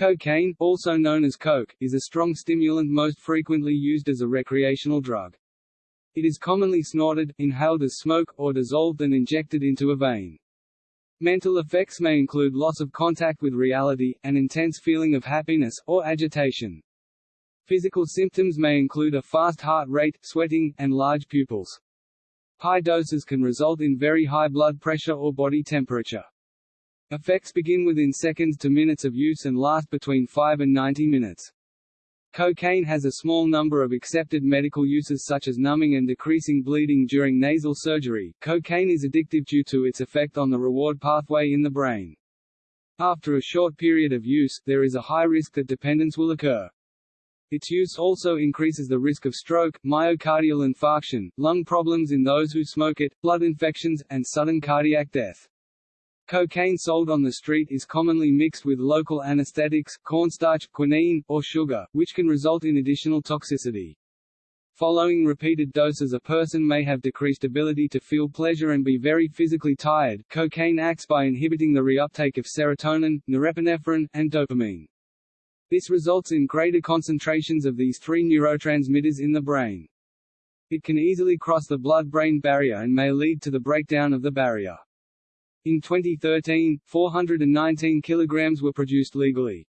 Cocaine, also known as coke, is a strong stimulant most frequently used as a recreational drug. It is commonly snorted, inhaled as smoke, or dissolved and injected into a vein. Mental effects may include loss of contact with reality, an intense feeling of happiness, or agitation. Physical symptoms may include a fast heart rate, sweating, and large pupils. High doses can result in very high blood pressure or body temperature. Effects begin within seconds to minutes of use and last between 5 and 90 minutes. Cocaine has a small number of accepted medical uses such as numbing and decreasing bleeding during nasal surgery. Cocaine is addictive due to its effect on the reward pathway in the brain. After a short period of use, there is a high risk that dependence will occur. Its use also increases the risk of stroke, myocardial infarction, lung problems in those who smoke it, blood infections, and sudden cardiac death. Cocaine sold on the street is commonly mixed with local anesthetics, cornstarch, quinine, or sugar, which can result in additional toxicity. Following repeated doses a person may have decreased ability to feel pleasure and be very physically tired. Cocaine acts by inhibiting the reuptake of serotonin, norepinephrine, and dopamine. This results in greater concentrations of these three neurotransmitters in the brain. It can easily cross the blood-brain barrier and may lead to the breakdown of the barrier. In 2013, 419 kilograms were produced legally.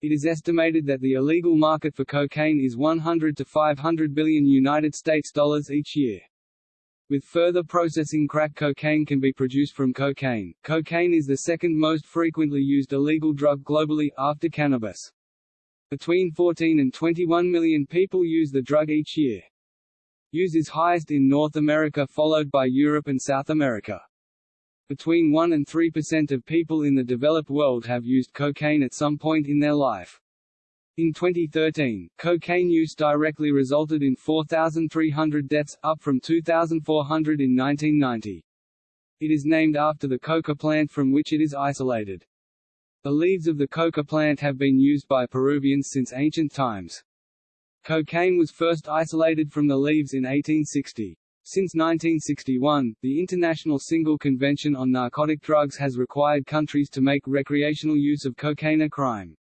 It is estimated that the illegal market for cocaine is 100 to 500 billion United States dollars each year. With further processing crack cocaine can be produced from cocaine. Cocaine is the second most frequently used illegal drug globally, after cannabis. Between 14 and 21 million people use the drug each year. Use is highest in North America followed by Europe and South America. Between 1 and 3% of people in the developed world have used cocaine at some point in their life. In 2013, cocaine use directly resulted in 4,300 deaths, up from 2,400 in 1990. It is named after the coca plant from which it is isolated. The leaves of the coca plant have been used by Peruvians since ancient times. Cocaine was first isolated from the leaves in 1860. Since 1961, the International Single Convention on Narcotic Drugs has required countries to make recreational use of cocaine a crime.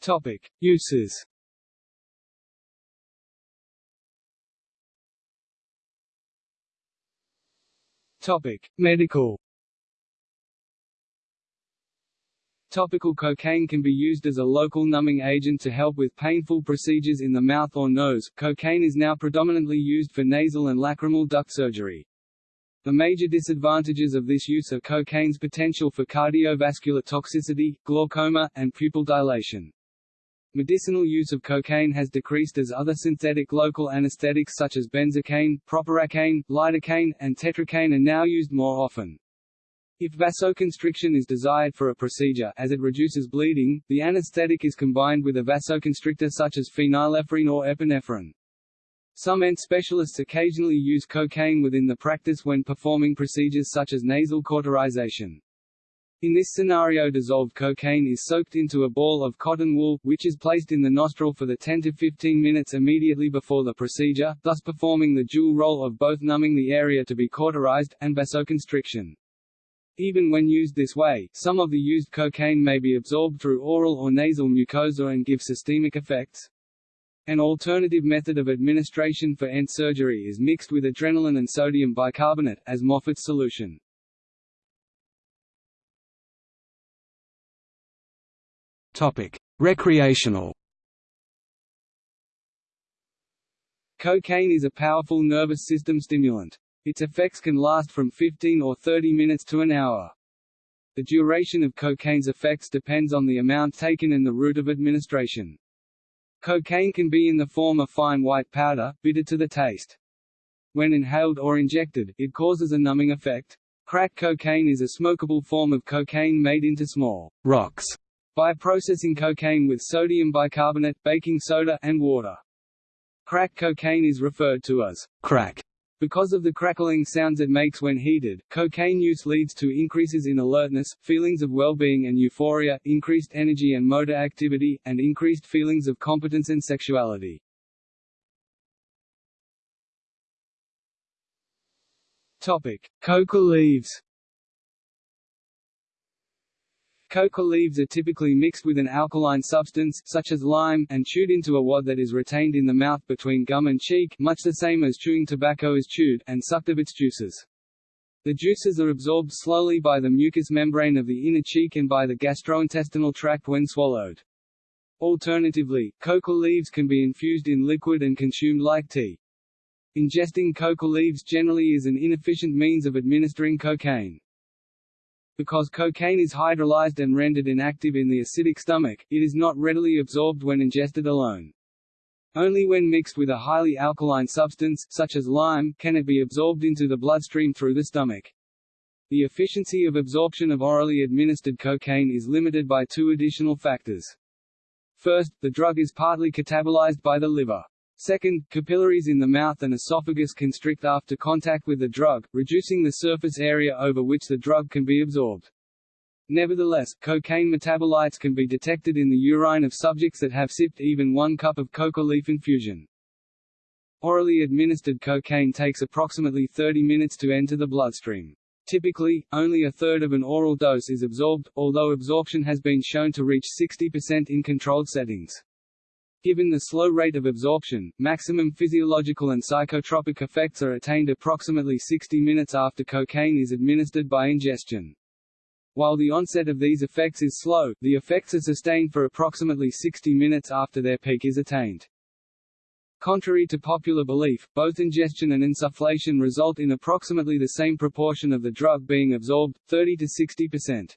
Topic: Uses. Topic: Medical. Topical cocaine can be used as a local numbing agent to help with painful procedures in the mouth or nose. Cocaine is now predominantly used for nasal and lacrimal duct surgery. The major disadvantages of this use are cocaine's potential for cardiovascular toxicity, glaucoma, and pupil dilation. Medicinal use of cocaine has decreased as other synthetic local anesthetics such as benzocaine, proparacaine, lidocaine, and tetracaine are now used more often. If vasoconstriction is desired for a procedure as it reduces bleeding, the anesthetic is combined with a vasoconstrictor such as phenylephrine or epinephrine. Some ENT specialists occasionally use cocaine within the practice when performing procedures such as nasal cauterization. In this scenario dissolved cocaine is soaked into a ball of cotton wool, which is placed in the nostril for the 10 to 15 minutes immediately before the procedure, thus performing the dual role of both numbing the area to be cauterized, and vasoconstriction. Even when used this way, some of the used cocaine may be absorbed through oral or nasal mucosa and give systemic effects. An alternative method of administration for ENT surgery is mixed with adrenaline and sodium bicarbonate, as Moffat's solution. Topic: Recreational. Cocaine is a powerful nervous system stimulant. Its effects can last from 15 or 30 minutes to an hour. The duration of cocaine's effects depends on the amount taken and the route of administration. Cocaine can be in the form of fine white powder, bitter to the taste. When inhaled or injected, it causes a numbing effect. Crack cocaine is a smokable form of cocaine made into small rocks by processing cocaine with sodium bicarbonate, baking soda, and water. Crack cocaine is referred to as crack because of the crackling sounds it makes when heated, cocaine use leads to increases in alertness, feelings of well-being and euphoria, increased energy and motor activity, and increased feelings of competence and sexuality. Topic: Coca leaves. Coca leaves are typically mixed with an alkaline substance such as lime and chewed into a wad that is retained in the mouth between gum and cheek much the same as chewing tobacco is chewed and sucked of its juices. The juices are absorbed slowly by the mucous membrane of the inner cheek and by the gastrointestinal tract when swallowed. Alternatively, coca leaves can be infused in liquid and consumed like tea. Ingesting coca leaves generally is an inefficient means of administering cocaine. Because cocaine is hydrolyzed and rendered inactive in the acidic stomach, it is not readily absorbed when ingested alone. Only when mixed with a highly alkaline substance, such as lime, can it be absorbed into the bloodstream through the stomach. The efficiency of absorption of orally administered cocaine is limited by two additional factors. First, the drug is partly catabolized by the liver. Second, capillaries in the mouth and esophagus constrict after contact with the drug, reducing the surface area over which the drug can be absorbed. Nevertheless, cocaine metabolites can be detected in the urine of subjects that have sipped even one cup of coca leaf infusion. Orally administered cocaine takes approximately 30 minutes to enter the bloodstream. Typically, only a third of an oral dose is absorbed, although absorption has been shown to reach 60% in controlled settings. Given the slow rate of absorption, maximum physiological and psychotropic effects are attained approximately 60 minutes after cocaine is administered by ingestion. While the onset of these effects is slow, the effects are sustained for approximately 60 minutes after their peak is attained. Contrary to popular belief, both ingestion and insufflation result in approximately the same proportion of the drug being absorbed, 30 to 60 percent.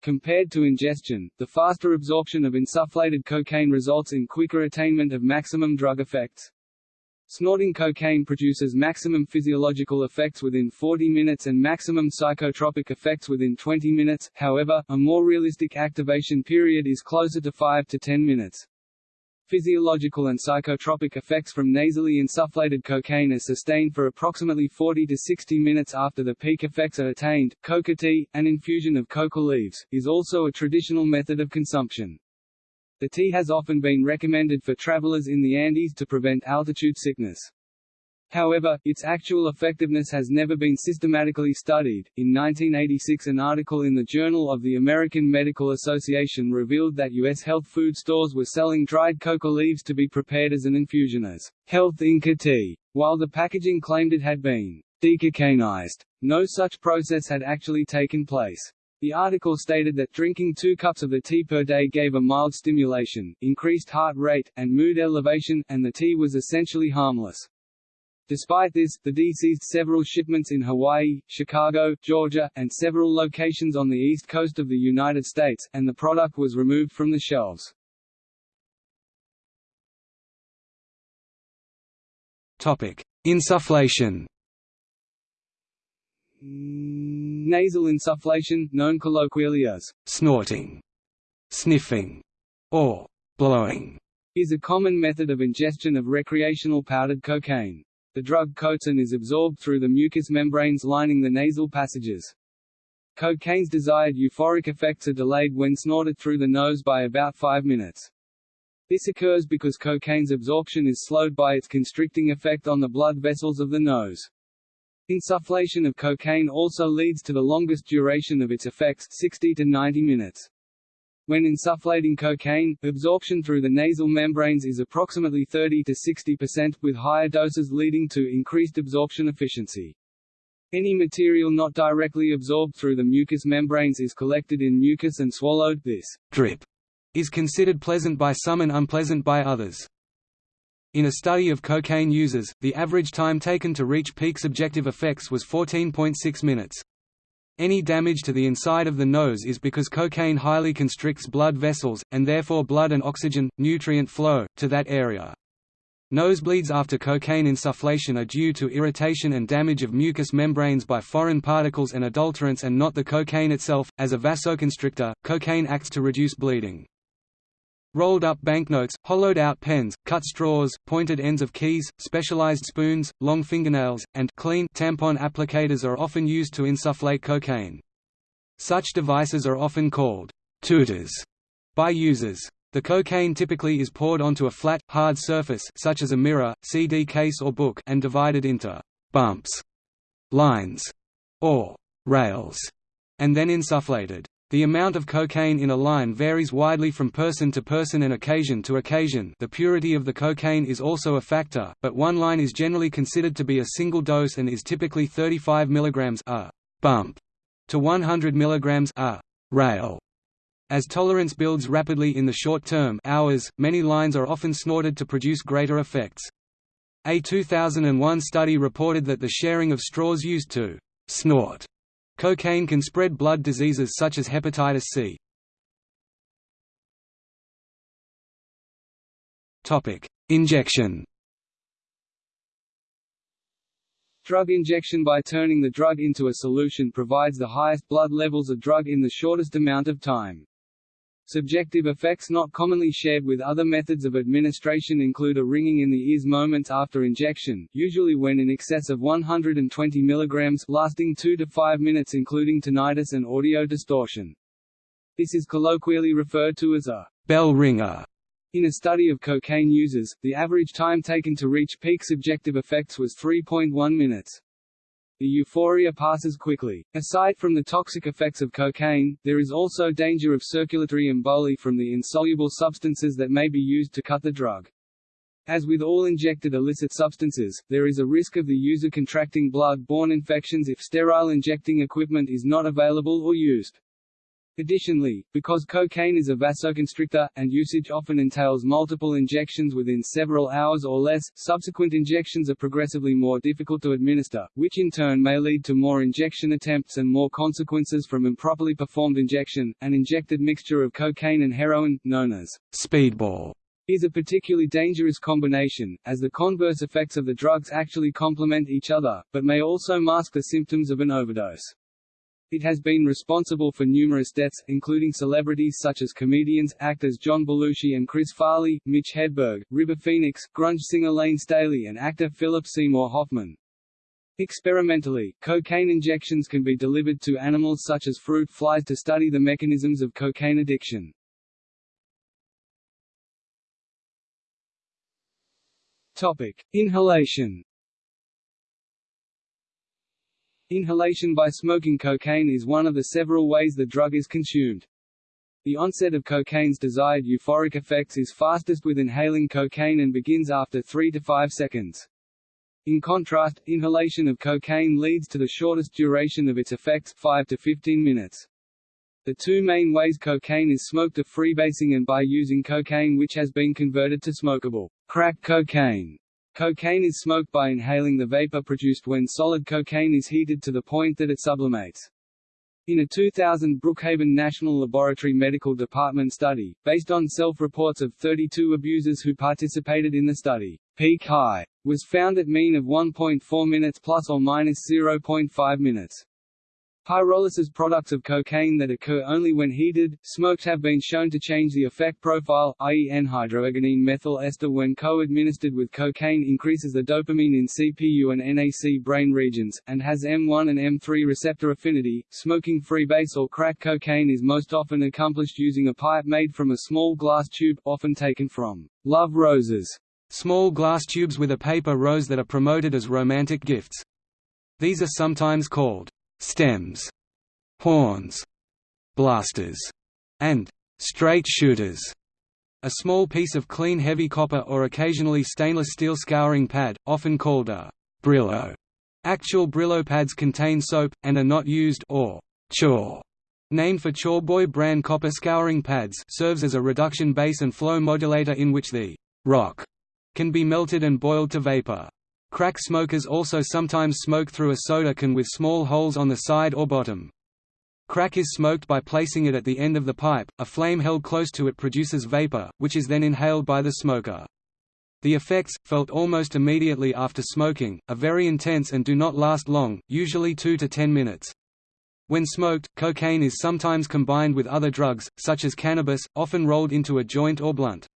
Compared to ingestion, the faster absorption of insufflated cocaine results in quicker attainment of maximum drug effects. Snorting cocaine produces maximum physiological effects within 40 minutes and maximum psychotropic effects within 20 minutes, however, a more realistic activation period is closer to 5 to 10 minutes. Physiological and psychotropic effects from nasally insufflated cocaine are sustained for approximately 40 to 60 minutes after the peak effects are attained. Coca tea, an infusion of coca leaves, is also a traditional method of consumption. The tea has often been recommended for travelers in the Andes to prevent altitude sickness. However, its actual effectiveness has never been systematically studied. In 1986, an article in the Journal of the American Medical Association revealed that U.S. health food stores were selling dried coca leaves to be prepared as an infusion as health Inca tea, while the packaging claimed it had been decocainized. No such process had actually taken place. The article stated that drinking two cups of the tea per day gave a mild stimulation, increased heart rate, and mood elevation, and the tea was essentially harmless. Despite this, the D seized several shipments in Hawaii, Chicago, Georgia, and several locations on the east coast of the United States, and the product was removed from the shelves. Topic: Insufflation. Mm, nasal insufflation, known colloquially as snorting, sniffing, or blowing, is a common method of ingestion of recreational powdered cocaine. The drug coats and is absorbed through the mucous membranes lining the nasal passages. Cocaine's desired euphoric effects are delayed when snorted through the nose by about 5 minutes. This occurs because cocaine's absorption is slowed by its constricting effect on the blood vessels of the nose. Insufflation of cocaine also leads to the longest duration of its effects 60 to 90 minutes. When insufflating cocaine, absorption through the nasal membranes is approximately 30 to 60%, with higher doses leading to increased absorption efficiency. Any material not directly absorbed through the mucous membranes is collected in mucus and swallowed. This drip is considered pleasant by some and unpleasant by others. In a study of cocaine users, the average time taken to reach peak subjective effects was 14.6 minutes. Any damage to the inside of the nose is because cocaine highly constricts blood vessels, and therefore blood and oxygen, nutrient flow, to that area. Nosebleeds after cocaine insufflation are due to irritation and damage of mucous membranes by foreign particles and adulterants and not the cocaine itself. As a vasoconstrictor, cocaine acts to reduce bleeding. Rolled up banknotes, hollowed out pens, cut straws, pointed ends of keys, specialized spoons, long fingernails, and clean tampon applicators are often used to insufflate cocaine. Such devices are often called tutors by users. The cocaine typically is poured onto a flat, hard surface such as a mirror, CD case or book and divided into bumps, lines, or rails, and then insufflated. The amount of cocaine in a line varies widely from person to person and occasion to occasion the purity of the cocaine is also a factor, but one line is generally considered to be a single dose and is typically 35 mg a bump to 100 mg a rail. As tolerance builds rapidly in the short term hours, many lines are often snorted to produce greater effects. A 2001 study reported that the sharing of straws used to snort Cocaine can spread blood diseases such as hepatitis C. Injection Drug injection by turning the drug into a solution provides the highest blood levels of drug in the shortest amount of time. Subjective effects not commonly shared with other methods of administration include a ringing in the ears moments after injection, usually when in excess of 120 mg lasting 2 to 5 minutes including tinnitus and audio distortion. This is colloquially referred to as a bell ringer. In a study of cocaine users, the average time taken to reach peak subjective effects was 3.1 minutes. The euphoria passes quickly. Aside from the toxic effects of cocaine, there is also danger of circulatory emboli from the insoluble substances that may be used to cut the drug. As with all injected illicit substances, there is a risk of the user contracting blood-borne infections if sterile injecting equipment is not available or used. Additionally, because cocaine is a vasoconstrictor, and usage often entails multiple injections within several hours or less, subsequent injections are progressively more difficult to administer, which in turn may lead to more injection attempts and more consequences from improperly performed injection. An injected mixture of cocaine and heroin, known as speedball, is a particularly dangerous combination, as the converse effects of the drugs actually complement each other, but may also mask the symptoms of an overdose. It has been responsible for numerous deaths, including celebrities such as comedians, actors John Belushi and Chris Farley, Mitch Hedberg, River Phoenix, grunge singer Lane Staley and actor Philip Seymour Hoffman. Experimentally, cocaine injections can be delivered to animals such as fruit flies to study the mechanisms of cocaine addiction. Topic: Inhalation Inhalation by smoking cocaine is one of the several ways the drug is consumed. The onset of cocaine's desired euphoric effects is fastest with inhaling cocaine and begins after 3 to 5 seconds. In contrast, inhalation of cocaine leads to the shortest duration of its effects 5 to 15 minutes. The two main ways cocaine is smoked are freebasing and by using cocaine which has been converted to smokable crack cocaine. Cocaine is smoked by inhaling the vapor produced when solid cocaine is heated to the point that it sublimates. In a 2000 Brookhaven National Laboratory Medical Department study, based on self-reports of 32 abusers who participated in the study, peak high was found at mean of 1.4 minutes plus or minus 0.5 minutes. Pyrolysis products of cocaine that occur only when heated, smoked have been shown to change the effect profile, i.e. N-hydroergonine methyl ester when co-administered with cocaine increases the dopamine in CPU and NAC brain regions, and has M1 and M3 receptor affinity. Smoking freebase or crack cocaine is most often accomplished using a pipe made from a small glass tube, often taken from love roses, small glass tubes with a paper rose that are promoted as romantic gifts. These are sometimes called stems, horns, blasters, and straight shooters. A small piece of clean heavy copper or occasionally stainless steel scouring pad, often called a Brillo. Actual Brillo pads contain soap, and are not used or chore. Named for Chorboy brand copper scouring pads serves as a reduction base and flow modulator in which the rock can be melted and boiled to vapor. Crack smokers also sometimes smoke through a soda can with small holes on the side or bottom. Crack is smoked by placing it at the end of the pipe, a flame held close to it produces vapor, which is then inhaled by the smoker. The effects, felt almost immediately after smoking, are very intense and do not last long, usually 2 to 10 minutes. When smoked, cocaine is sometimes combined with other drugs, such as cannabis, often rolled into a joint or blunt.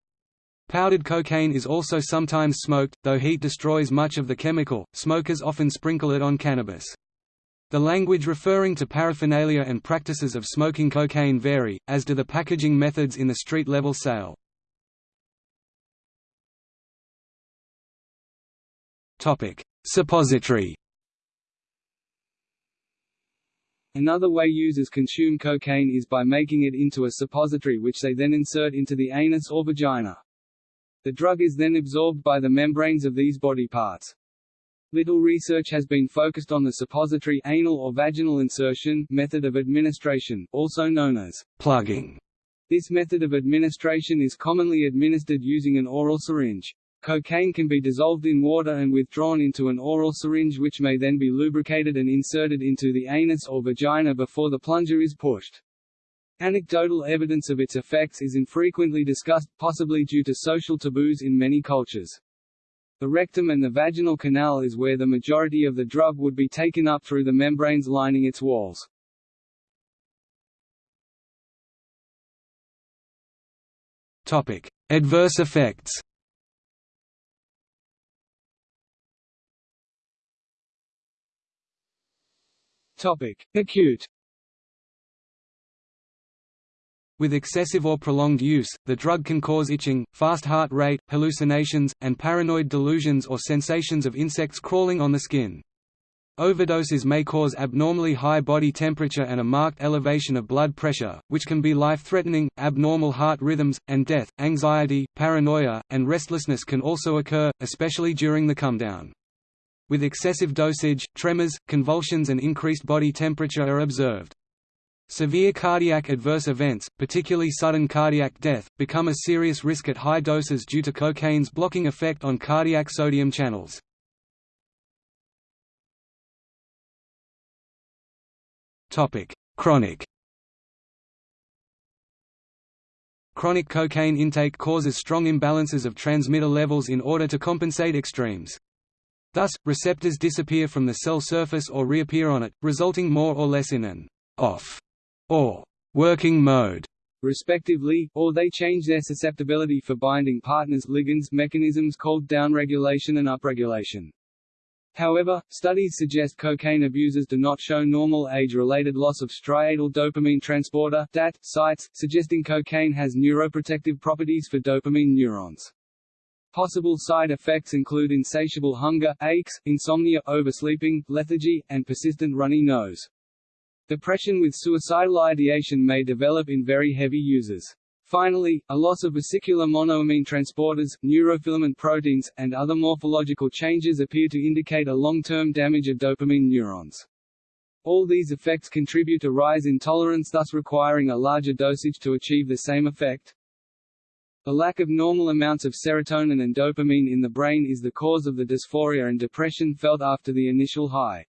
Powdered cocaine is also sometimes smoked, though heat destroys much of the chemical, smokers often sprinkle it on cannabis. The language referring to paraphernalia and practices of smoking cocaine vary, as do the packaging methods in the street-level sale. Suppository Another way users consume cocaine is by making it into a suppository which they then insert into the anus or vagina. The drug is then absorbed by the membranes of these body parts. Little research has been focused on the suppository anal or vaginal insertion method of administration, also known as plugging. This method of administration is commonly administered using an oral syringe. Cocaine can be dissolved in water and withdrawn into an oral syringe which may then be lubricated and inserted into the anus or vagina before the plunger is pushed. Anecdotal evidence of its effects is infrequently discussed, possibly due to social taboos in many cultures. The rectum and the vaginal canal is where the majority of the drug would be taken up through the membranes lining its walls. Topic: Adverse effects. Topic: Acute. With excessive or prolonged use, the drug can cause itching, fast heart rate, hallucinations, and paranoid delusions or sensations of insects crawling on the skin. Overdoses may cause abnormally high body temperature and a marked elevation of blood pressure, which can be life-threatening. Abnormal heart rhythms and death, anxiety, paranoia, and restlessness can also occur, especially during the come-down. With excessive dosage, tremors, convulsions and increased body temperature are observed. Severe cardiac adverse events, particularly sudden cardiac death, become a serious risk at high doses due to cocaine's blocking effect on cardiac sodium channels. Chronic Chronic cocaine intake causes strong imbalances of transmitter levels in order to compensate extremes. Thus, receptors disappear from the cell surface or reappear on it, resulting more or less in an off or working mode respectively, or they change their susceptibility for binding partners ligands mechanisms called downregulation and upregulation. However, studies suggest cocaine abusers do not show normal age-related loss of striatal dopamine transporter DAT sites, suggesting cocaine has neuroprotective properties for dopamine neurons. Possible side effects include insatiable hunger, aches, insomnia, oversleeping, lethargy, and persistent runny nose. Depression with suicidal ideation may develop in very heavy users. Finally, a loss of vesicular monoamine transporters, neurofilament proteins, and other morphological changes appear to indicate a long-term damage of dopamine neurons. All these effects contribute to rise in tolerance thus requiring a larger dosage to achieve the same effect. The lack of normal amounts of serotonin and dopamine in the brain is the cause of the dysphoria and depression felt after the initial high.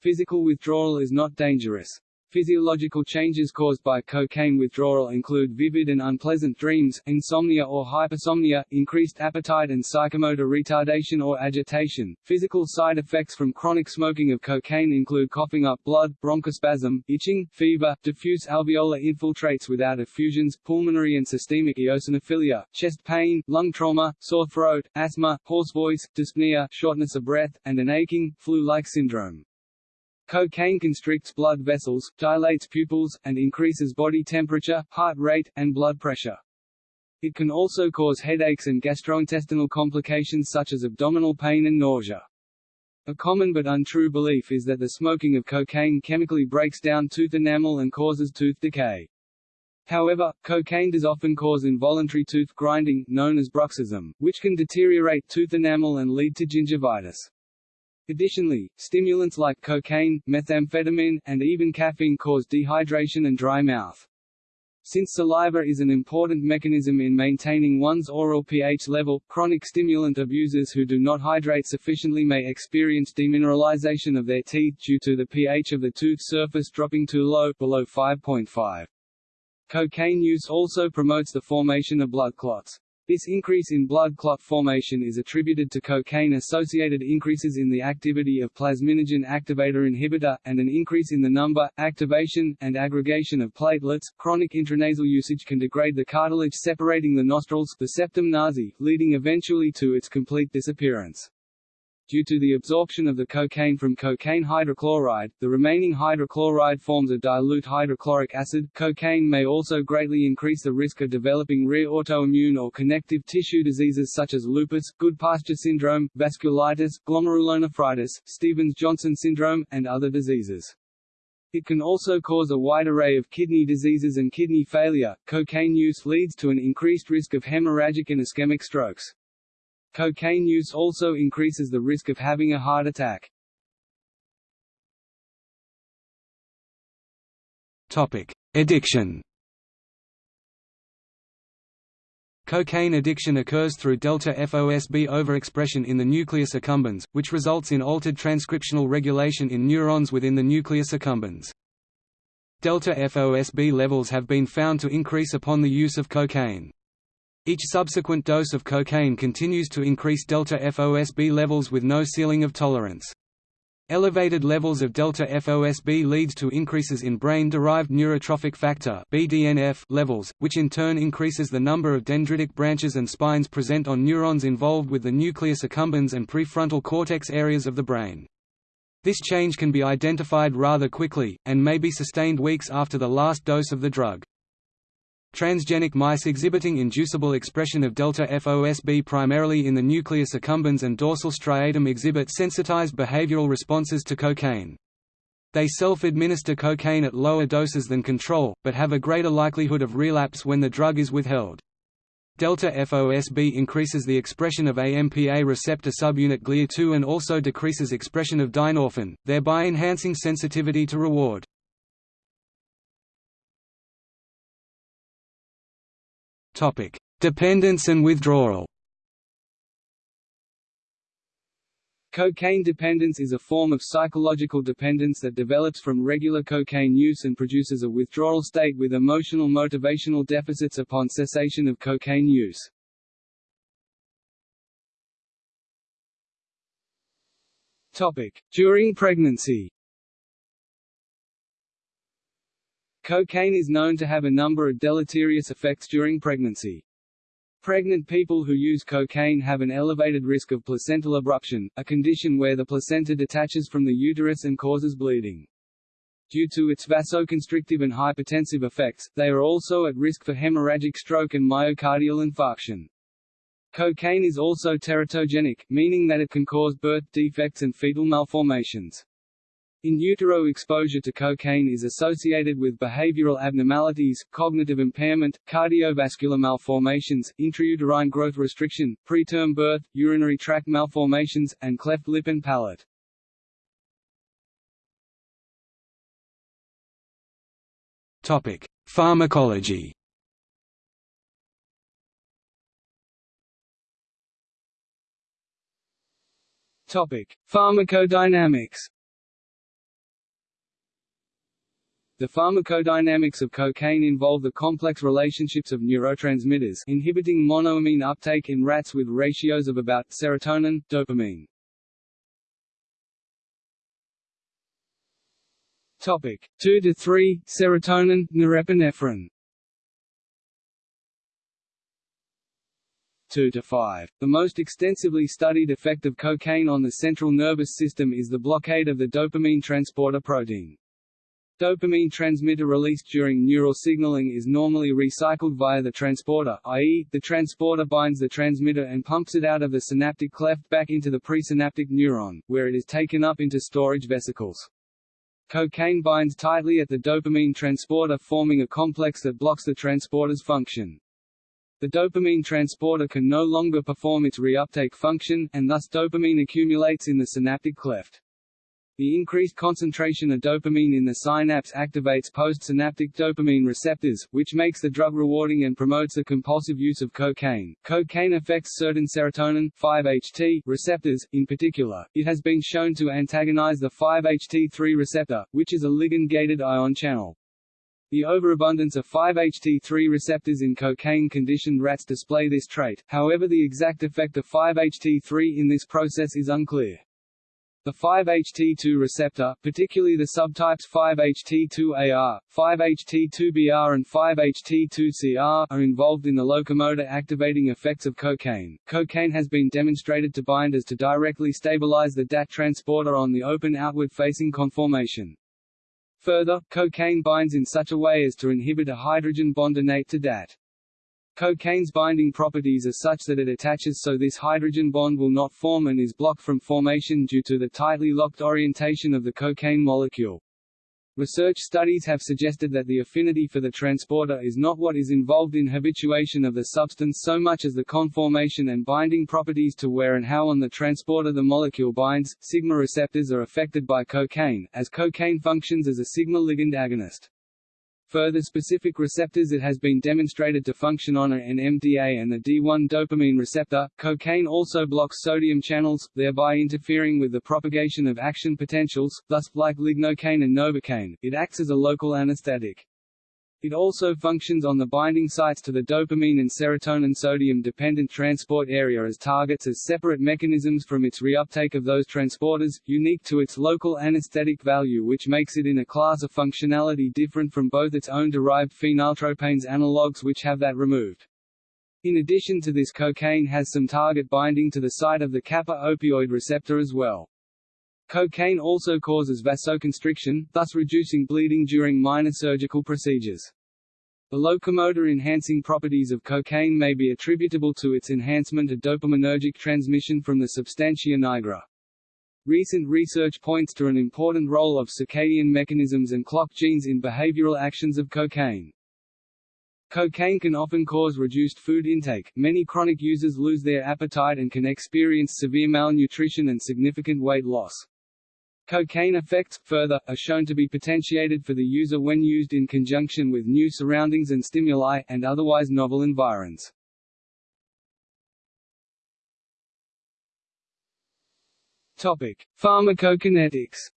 Physical withdrawal is not dangerous. Physiological changes caused by cocaine withdrawal include vivid and unpleasant dreams, insomnia or hypersomnia, increased appetite and psychomotor retardation or agitation. Physical side effects from chronic smoking of cocaine include coughing up blood, bronchospasm, itching, fever, diffuse alveolar infiltrates without effusions, pulmonary and systemic eosinophilia, chest pain, lung trauma, sore throat, asthma, hoarse voice, dyspnea, shortness of breath, and an aching, flu-like syndrome. Cocaine constricts blood vessels, dilates pupils, and increases body temperature, heart rate, and blood pressure. It can also cause headaches and gastrointestinal complications such as abdominal pain and nausea. A common but untrue belief is that the smoking of cocaine chemically breaks down tooth enamel and causes tooth decay. However, cocaine does often cause involuntary tooth grinding, known as bruxism, which can deteriorate tooth enamel and lead to gingivitis. Additionally, stimulants like cocaine, methamphetamine, and even caffeine cause dehydration and dry mouth. Since saliva is an important mechanism in maintaining one's oral pH level, chronic stimulant abusers who do not hydrate sufficiently may experience demineralization of their teeth due to the pH of the tooth surface dropping too low below 5.5. Cocaine use also promotes the formation of blood clots. This increase in blood clot formation is attributed to cocaine-associated increases in the activity of plasminogen activator inhibitor, and an increase in the number, activation, and aggregation of platelets. Chronic intranasal usage can degrade the cartilage separating the nostrils, the septum nasi, leading eventually to its complete disappearance. Due to the absorption of the cocaine from cocaine hydrochloride, the remaining hydrochloride forms a dilute hydrochloric acid. Cocaine may also greatly increase the risk of developing rare autoimmune or connective tissue diseases such as lupus, Goodpasture syndrome, vasculitis, glomerulonephritis, Stevens-Johnson syndrome, and other diseases. It can also cause a wide array of kidney diseases and kidney failure. Cocaine use leads to an increased risk of hemorrhagic and ischemic strokes. Cocaine use also increases the risk of having a heart attack. Topic: Addiction. Cocaine addiction occurs through delta FOSB overexpression in the nucleus accumbens, which results in altered transcriptional regulation in neurons within the nucleus accumbens. Delta FOSB levels have been found to increase upon the use of cocaine. Each subsequent dose of cocaine continues to increase delta FOSB levels with no ceiling of tolerance. Elevated levels of delta FOSB leads to increases in brain-derived neurotrophic factor (BDNF) levels, which in turn increases the number of dendritic branches and spines present on neurons involved with the nucleus accumbens and prefrontal cortex areas of the brain. This change can be identified rather quickly, and may be sustained weeks after the last dose of the drug. Transgenic mice exhibiting inducible expression of delta FOSB primarily in the nucleus accumbens and dorsal striatum exhibit sensitized behavioral responses to cocaine. They self-administer cocaine at lower doses than control, but have a greater likelihood of relapse when the drug is withheld. Delta FOSB increases the expression of AMPA receptor subunit GLIA2 and also decreases expression of dynorphin, thereby enhancing sensitivity to reward. Dependence and withdrawal. Cocaine dependence is a form of psychological dependence that develops from regular cocaine use and produces a withdrawal state with emotional motivational deficits upon cessation of cocaine use. Topic: During pregnancy. Cocaine is known to have a number of deleterious effects during pregnancy. Pregnant people who use cocaine have an elevated risk of placental abruption, a condition where the placenta detaches from the uterus and causes bleeding. Due to its vasoconstrictive and hypertensive effects, they are also at risk for hemorrhagic stroke and myocardial infarction. Cocaine is also teratogenic, meaning that it can cause birth defects and fetal malformations. In utero exposure to cocaine is associated with behavioral abnormalities, cognitive impairment, cardiovascular malformations, intrauterine growth restriction, preterm birth, urinary tract malformations, and cleft lip and palate. Topic: Pharmacology. Topic: Pharmacodynamics. The pharmacodynamics of cocaine involve the complex relationships of neurotransmitters inhibiting monoamine uptake in rats with ratios of about serotonin, dopamine. Topic 2 to 3 serotonin norepinephrine 2 to 5. The most extensively studied effect of cocaine on the central nervous system is the blockade of the dopamine transporter protein. Dopamine transmitter released during neural signaling is normally recycled via the transporter, i.e., the transporter binds the transmitter and pumps it out of the synaptic cleft back into the presynaptic neuron, where it is taken up into storage vesicles. Cocaine binds tightly at the dopamine transporter forming a complex that blocks the transporter's function. The dopamine transporter can no longer perform its reuptake function, and thus dopamine accumulates in the synaptic cleft. The increased concentration of dopamine in the synapse activates postsynaptic dopamine receptors, which makes the drug rewarding and promotes the compulsive use of cocaine. Cocaine affects certain serotonin 5-HT receptors, in particular. It has been shown to antagonize the 5-HT3 receptor, which is a ligand-gated ion channel. The overabundance of 5-HT3 receptors in cocaine-conditioned rats display this trait, however the exact effect of 5-HT3 in this process is unclear. The 5-HT2 receptor, particularly the subtypes 5-HT2AR, 5-HT2BR and 5-HT2CR, are involved in the locomotor activating effects of cocaine. Cocaine has been demonstrated to bind as to directly stabilize the DAT transporter on the open outward-facing conformation. Further, cocaine binds in such a way as to inhibit a hydrogen bond innate to DAT. Cocaine's binding properties are such that it attaches so this hydrogen bond will not form and is blocked from formation due to the tightly locked orientation of the cocaine molecule. Research studies have suggested that the affinity for the transporter is not what is involved in habituation of the substance so much as the conformation and binding properties to where and how on the transporter the molecule binds. Sigma receptors are affected by cocaine, as cocaine functions as a sigma ligand agonist. Further specific receptors it has been demonstrated to function on are NMDA and the D1 dopamine receptor. Cocaine also blocks sodium channels, thereby interfering with the propagation of action potentials, thus, like lignocaine and novocaine, it acts as a local anesthetic. It also functions on the binding sites to the dopamine and serotonin sodium-dependent transport area as targets as separate mechanisms from its reuptake of those transporters, unique to its local anesthetic value which makes it in a class of functionality different from both its own derived phenyltropanes analogues which have that removed. In addition to this cocaine has some target binding to the site of the kappa opioid receptor as well. Cocaine also causes vasoconstriction, thus reducing bleeding during minor surgical procedures. The locomotor-enhancing properties of cocaine may be attributable to its enhancement of dopaminergic transmission from the substantia nigra. Recent research points to an important role of circadian mechanisms and clock genes in behavioral actions of cocaine. Cocaine can often cause reduced food intake. Many chronic users lose their appetite and can experience severe malnutrition and significant weight loss. Cocaine effects, further, are shown to be potentiated for the user when used in conjunction with new surroundings and stimuli, and otherwise novel environs. Topic: Pharmacokinetics.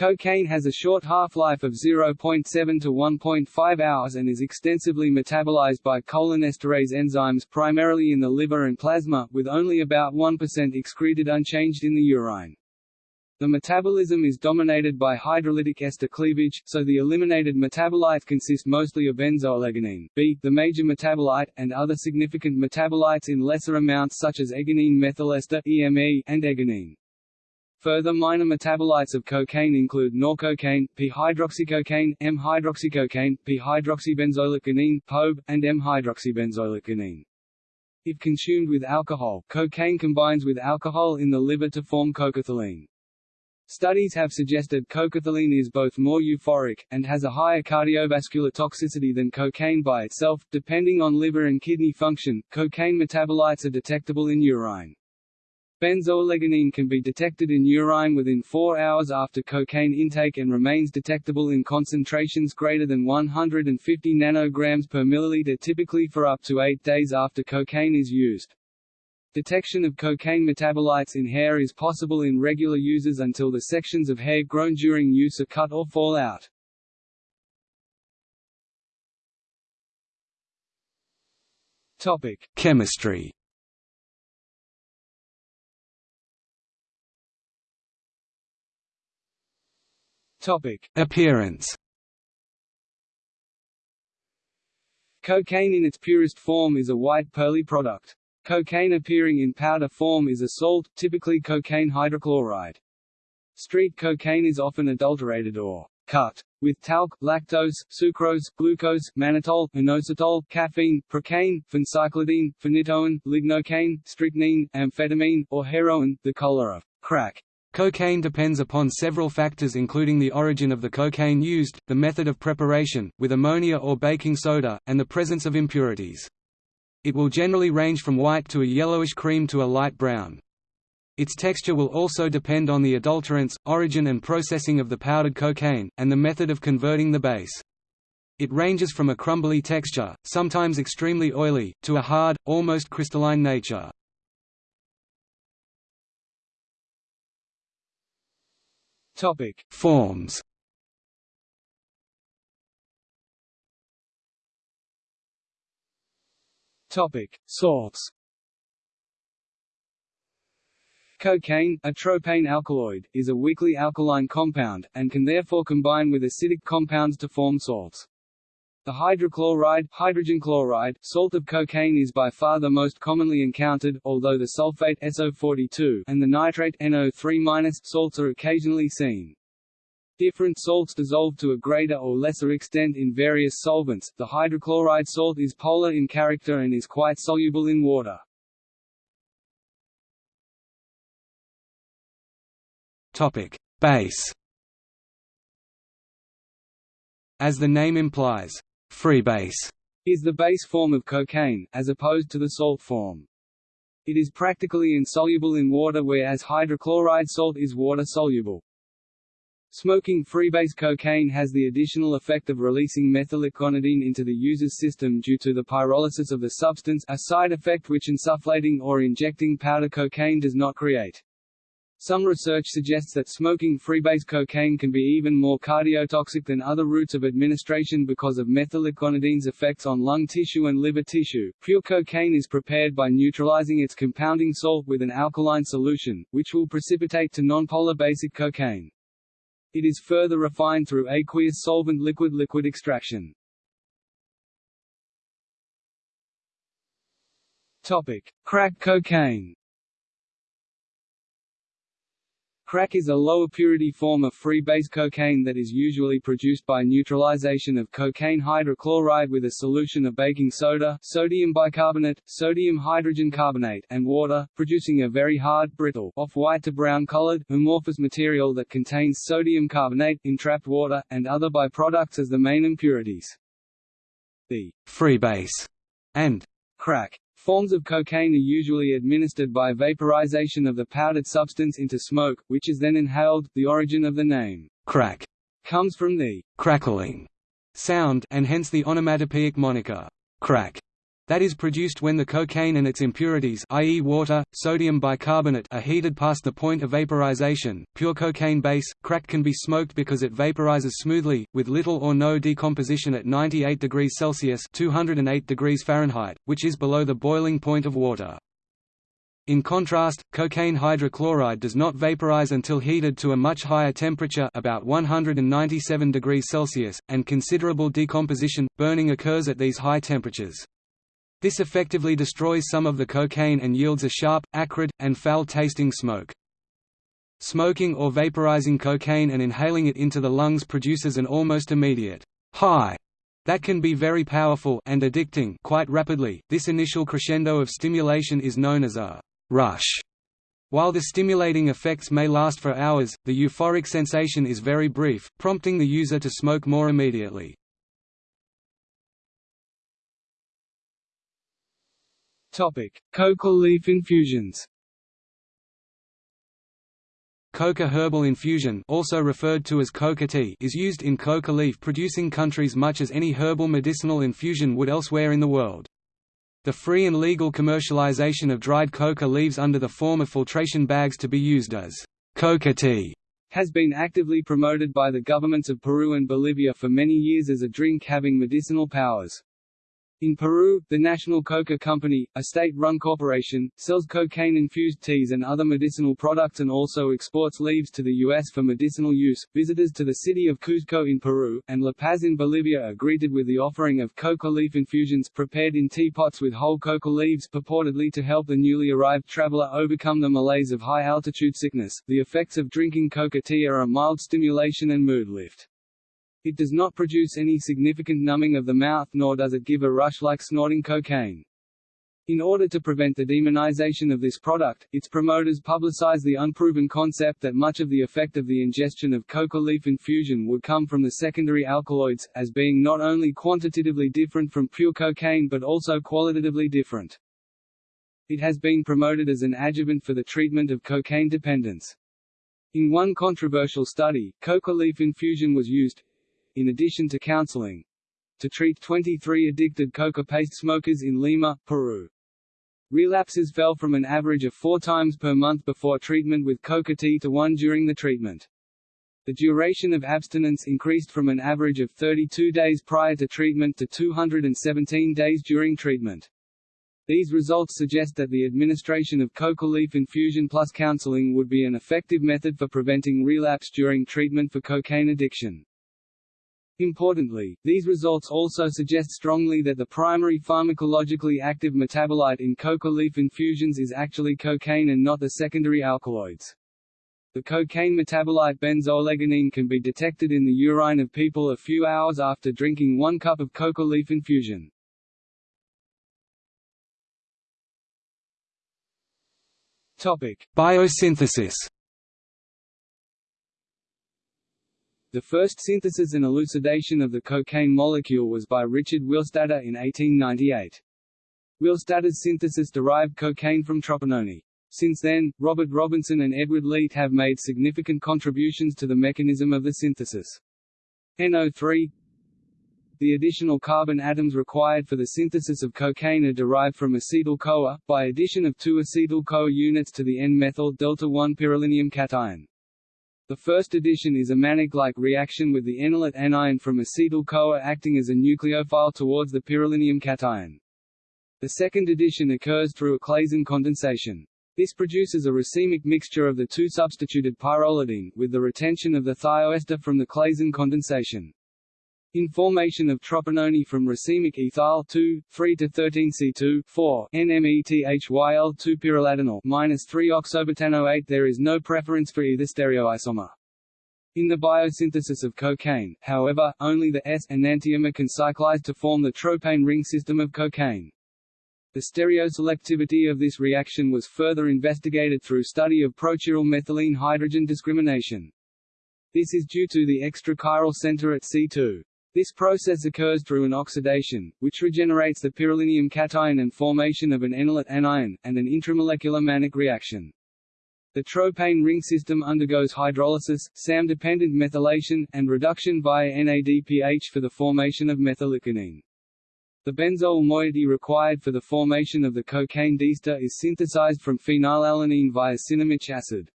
Cocaine has a short half-life of 0.7 to 1.5 hours and is extensively metabolized by cholinesterase enzymes primarily in the liver and plasma, with only about 1% excreted unchanged in the urine. The metabolism is dominated by hydrolytic ester cleavage, so the eliminated metabolites consist mostly of benzoylegonine B, the major metabolite, and other significant metabolites in lesser amounts such as egonine methylester EME, and egonine. Further minor metabolites of cocaine include norcocaine, p-hydroxycocaine, M-hydroxycocaine, p-hydroxybenzoylecgonine (POB, and M-hydroxybenzoylecgonine. If consumed with alcohol, cocaine combines with alcohol in the liver to form cocaethylene. Studies have suggested cocaethylene is both more euphoric, and has a higher cardiovascular toxicity than cocaine by itself. Depending on liver and kidney function, cocaine metabolites are detectable in urine. Benzoylecgonine can be detected in urine within 4 hours after cocaine intake and remains detectable in concentrations greater than 150 nanograms per milliliter typically for up to 8 days after cocaine is used. Detection of cocaine metabolites in hair is possible in regular users until the sections of hair grown during use are cut or fall out. Topic: Chemistry Topic: Appearance. Cocaine in its purest form is a white pearly product. Cocaine appearing in powder form is a salt, typically cocaine hydrochloride. Street cocaine is often adulterated or cut with talc, lactose, sucrose, glucose, mannitol, inositol, caffeine, procaine, phencyclidine, phenytoin, lignocaine, strychnine, amphetamine, or heroin, the color of crack. Cocaine depends upon several factors including the origin of the cocaine used, the method of preparation, with ammonia or baking soda, and the presence of impurities. It will generally range from white to a yellowish cream to a light brown. Its texture will also depend on the adulterants, origin and processing of the powdered cocaine, and the method of converting the base. It ranges from a crumbly texture, sometimes extremely oily, to a hard, almost crystalline nature. Topic: Forms. Topic: Salts. Cocaine, a tropane alkaloid, is a weakly alkaline compound, and can therefore combine with acidic compounds to form salts. The hydrochloride, hydrogen chloride, salt of cocaine is by far the most commonly encountered, although the sulfate SO42 and the nitrate NO3- salts are occasionally seen. Different salts dissolve to a greater or lesser extent in various solvents. The hydrochloride salt is polar in character and is quite soluble in water. Topic: base as the name implies, freebase is the base form of cocaine, as opposed to the salt form. It is practically insoluble in water whereas hydrochloride salt is water-soluble. Smoking freebase cocaine has the additional effect of releasing methylecgonidine into the user's system due to the pyrolysis of the substance a side effect which insufflating or injecting powder cocaine does not create. Some research suggests that smoking freebase cocaine can be even more cardiotoxic than other routes of administration because of methylecgonidine's effects on lung tissue and liver tissue. Pure cocaine is prepared by neutralizing its compounding salt with an alkaline solution, which will precipitate to nonpolar basic cocaine. It is further refined through aqueous solvent liquid-liquid extraction. Topic: Crack cocaine. Crack is a lower purity form of free-base cocaine that is usually produced by neutralization of cocaine hydrochloride with a solution of baking soda sodium bicarbonate, sodium hydrogen carbonate and water, producing a very hard, brittle, off-white to brown-colored, amorphous material that contains sodium carbonate, entrapped water, and other byproducts as the main impurities. The freebase and crack Forms of cocaine are usually administered by vaporization of the powdered substance into smoke, which is then inhaled. The origin of the name crack comes from the crackling sound and hence the onomatopoeic moniker crack that is produced when the cocaine and its impurities i.e. water, sodium bicarbonate are heated past the point of vaporization. Pure cocaine base, crack can be smoked because it vaporizes smoothly, with little or no decomposition at 98 degrees Celsius 208 degrees Fahrenheit, which is below the boiling point of water. In contrast, cocaine hydrochloride does not vaporize until heated to a much higher temperature about 197 degrees Celsius, and considerable decomposition, burning occurs at these high temperatures. This effectively destroys some of the cocaine and yields a sharp, acrid, and foul-tasting smoke. Smoking or vaporizing cocaine and inhaling it into the lungs produces an almost immediate high that can be very powerful and addicting quite rapidly. This initial crescendo of stimulation is known as a rush. While the stimulating effects may last for hours, the euphoric sensation is very brief, prompting the user to smoke more immediately. Topic: Coca leaf infusions. Coca herbal infusion also referred to as coca tea is used in coca leaf producing countries much as any herbal medicinal infusion would elsewhere in the world. The free and legal commercialization of dried coca leaves under the form of filtration bags to be used as coca tea has been actively promoted by the governments of Peru and Bolivia for many years as a drink having medicinal powers. In Peru, the National Coca Company, a state-run corporation, sells cocaine-infused teas and other medicinal products and also exports leaves to the U.S. for medicinal use. Visitors to the city of Cuzco in Peru, and La Paz in Bolivia are greeted with the offering of coca leaf infusions prepared in teapots with whole coca leaves purportedly to help the newly arrived traveler overcome the malaise of high-altitude sickness. The effects of drinking coca tea are a mild stimulation and mood lift. It does not produce any significant numbing of the mouth nor does it give a rush like snorting cocaine. In order to prevent the demonization of this product, its promoters publicize the unproven concept that much of the effect of the ingestion of coca leaf infusion would come from the secondary alkaloids, as being not only quantitatively different from pure cocaine but also qualitatively different. It has been promoted as an adjuvant for the treatment of cocaine dependence. In one controversial study, coca leaf infusion was used, in addition to counseling, to treat 23 addicted coca paste smokers in Lima, Peru. Relapses fell from an average of four times per month before treatment with coca tea to one during the treatment. The duration of abstinence increased from an average of 32 days prior to treatment to 217 days during treatment. These results suggest that the administration of coca leaf infusion plus counseling would be an effective method for preventing relapse during treatment for cocaine addiction. Importantly, these results also suggest strongly that the primary pharmacologically active metabolite in coca leaf infusions is actually cocaine and not the secondary alkaloids. The cocaine metabolite benzoylecgonine can be detected in the urine of people a few hours after drinking one cup of coca leaf infusion. Topic: Biosynthesis The first synthesis and elucidation of the cocaine molecule was by Richard Willstatter in 1898. Willstatter's synthesis derived cocaine from tropinone. Since then, Robert Robinson and Edward Leete have made significant contributions to the mechanism of the synthesis. NO3 The additional carbon atoms required for the synthesis of cocaine are derived from acetyl-CoA, by addition of two acetyl-CoA units to the N-methyl delta-1 pyrrolinium cation. The first addition is a Mannich-like reaction with the enolate anion from acetyl-CoA acting as a nucleophile towards the pyrrolinium cation. The second addition occurs through a Claisen condensation. This produces a racemic mixture of the two substituted pyrrolidine, with the retention of the thioester from the Claisen condensation. In formation of tropinone from racemic ethyl 2, 3 to 13 C2, 4, NMETHYL2 pyrrolidinyl minus 3 oxobutanoate there is no preference for either stereoisomer. In the biosynthesis of cocaine, however, only the S enantiomer can cyclize to form the tropane ring system of cocaine. The stereoselectivity of this reaction was further investigated through study of prochiral methylene hydrogen discrimination. This is due to the extra chiral center at C2. This process occurs through an oxidation, which regenerates the pyrrolinium cation and formation of an enolate anion, and an intramolecular Mannich reaction. The tropane ring system undergoes hydrolysis, SAM-dependent methylation, and reduction via NADPH for the formation of methylecgonine. The benzoyl moiety required for the formation of the cocaine diester is synthesized from phenylalanine via cinnamomyc acid.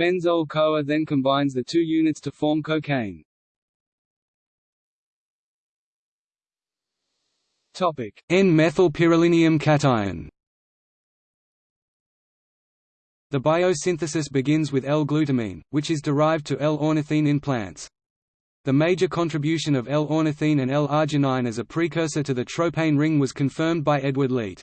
Benzoyl-CoA then combines the two units to form cocaine. N-methylpyrrolinium cation. The biosynthesis begins with L-glutamine, which is derived to L-ornithine in plants. The major contribution of L-ornithine and L-arginine as a precursor to the tropane ring was confirmed by Edward Leete.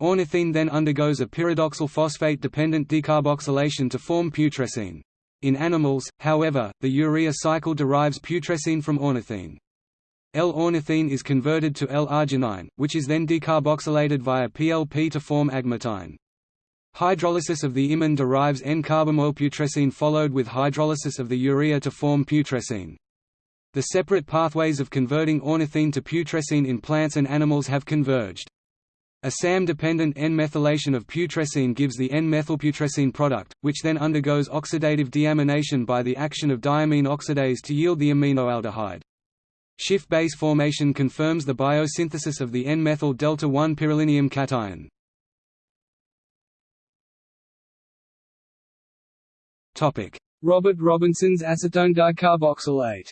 Ornithine then undergoes a pyridoxal phosphate-dependent decarboxylation to form putrescine. In animals, however, the urea cycle derives putrescine from ornithine. L-ornithine is converted to L-arginine, which is then decarboxylated via PLP to form agmatine. Hydrolysis of the imine derives N-carbamoyl followed with hydrolysis of the urea to form putrescine. The separate pathways of converting ornithine to putrescine in plants and animals have converged. A SAM-dependent N-methylation of putrescine gives the N-methylputrescine product, which then undergoes oxidative deamination by the action of diamine oxidase to yield the aminoaldehyde. Schiff base formation confirms the biosynthesis of the N-methyl delta-1 pyrrolinium cation. Robert Robinson's acetone dicarboxylate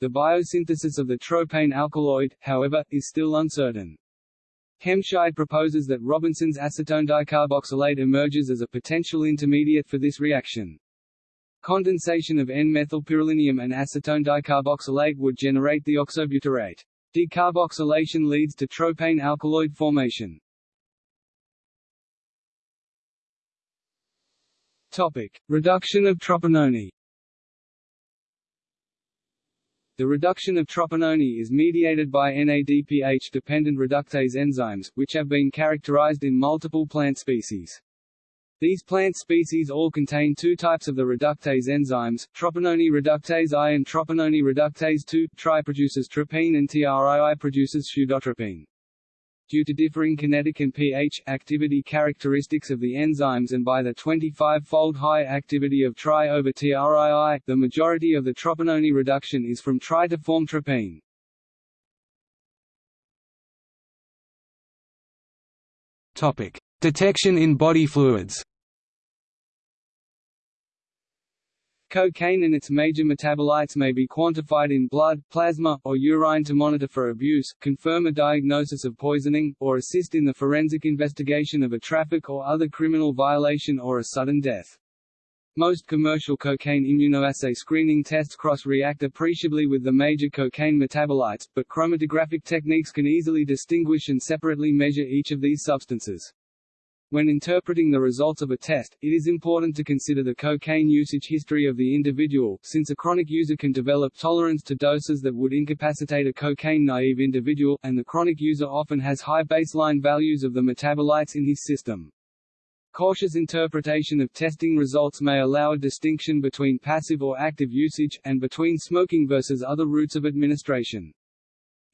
The biosynthesis of the tropane alkaloid, however, is still uncertain. Hemscheidt proposes that Robinson's acetone dicarboxylate emerges as a potential intermediate for this reaction. Condensation of N-methylpyrrolinium and acetone dicarboxylate would generate the oxobutyrate. Decarboxylation leads to tropane alkaloid formation. Topic: Reduction of tropinone. The reduction of tropinone is mediated by NADPH-dependent reductase enzymes, which have been characterized in multiple plant species. These plant species all contain two types of the reductase enzymes, tropinone reductase I and tropinone reductase II. Tri produces tropine and TRII produces pseudotropine due to differing kinetic and pH activity characteristics of the enzymes and by the 25-fold high activity of tri over TRII, the majority of the tropinone reduction is from tri to form tropine. Topic: Detection in body fluids. Cocaine and its major metabolites may be quantified in blood, plasma, or urine to monitor for abuse, confirm a diagnosis of poisoning, or assist in the forensic investigation of a traffic or other criminal violation or a sudden death. Most commercial cocaine immunoassay screening tests cross-react appreciably with the major cocaine metabolites, but chromatographic techniques can easily distinguish and separately measure each of these substances. When interpreting the results of a test, it is important to consider the cocaine usage history of the individual, since a chronic user can develop tolerance to doses that would incapacitate a cocaine-naive individual, and the chronic user often has high baseline values of the metabolites in his system. Cautious interpretation of testing results may allow a distinction between passive or active usage, and between smoking versus other routes of administration.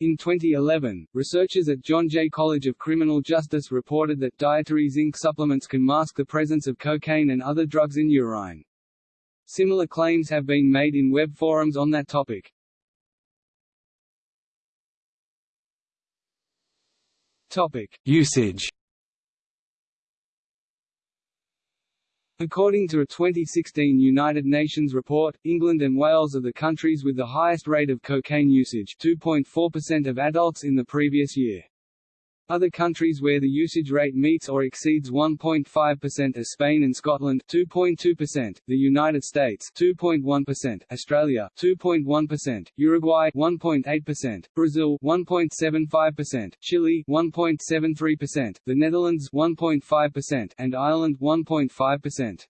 In 2011, researchers at John Jay College of Criminal Justice reported that dietary zinc supplements can mask the presence of cocaine and other drugs in urine. Similar claims have been made in web forums on that topic. Topic: Usage According to a 2016 United Nations report, England and Wales are the countries with the highest rate of cocaine usage 2.4% of adults in the previous year. Other countries where the usage rate meets or exceeds 1.5% are Spain and Scotland 2.2%, the United States 2.1%, Australia 2.1%, Uruguay 1.8%, Brazil 1.75%, Chile 1.73%, the Netherlands 1.5%, and Ireland 1.5%.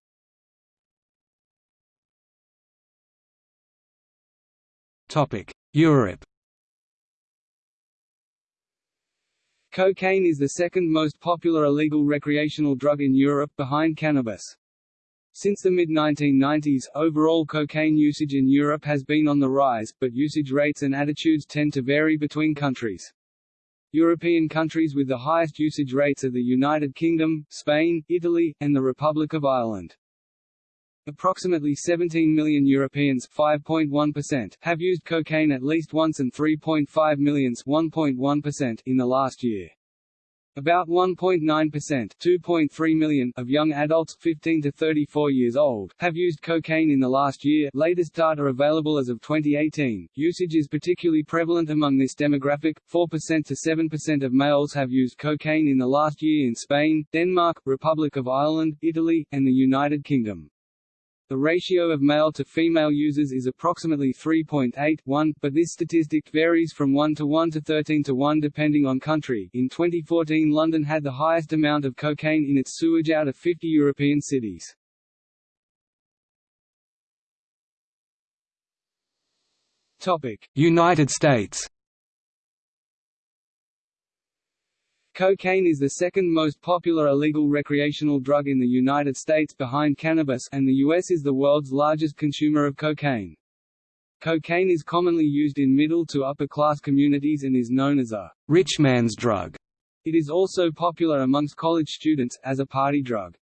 Topic: Europe Cocaine is the second most popular illegal recreational drug in Europe behind cannabis. Since the mid-1990s, overall cocaine usage in Europe has been on the rise, but usage rates and attitudes tend to vary between countries. European countries with the highest usage rates are the United Kingdom, Spain, Italy, and the Republic of Ireland. Approximately 17 million Europeans (5.1%) have used cocaine at least once and 3.5 millions (1.1%) in the last year. About 1.9% (2.3 of young adults 15 to 34 years old have used cocaine in the last year latest data available as of 2018. Usage is particularly prevalent among this demographic, 4% to 7% of males have used cocaine in the last year in Spain, Denmark, Republic of Ireland, Italy, and the United Kingdom. The ratio of male to female users is approximately 3.81, but this statistic varies from 1 to 1 to 13 to 1 depending on country. In 2014, London had the highest amount of cocaine in its sewage out of 50 European cities. United States Cocaine is the second most popular illegal recreational drug in the United States behind cannabis and the U.S. is the world's largest consumer of cocaine. Cocaine is commonly used in middle to upper class communities and is known as a rich man's drug. It is also popular amongst college students, as a party drug.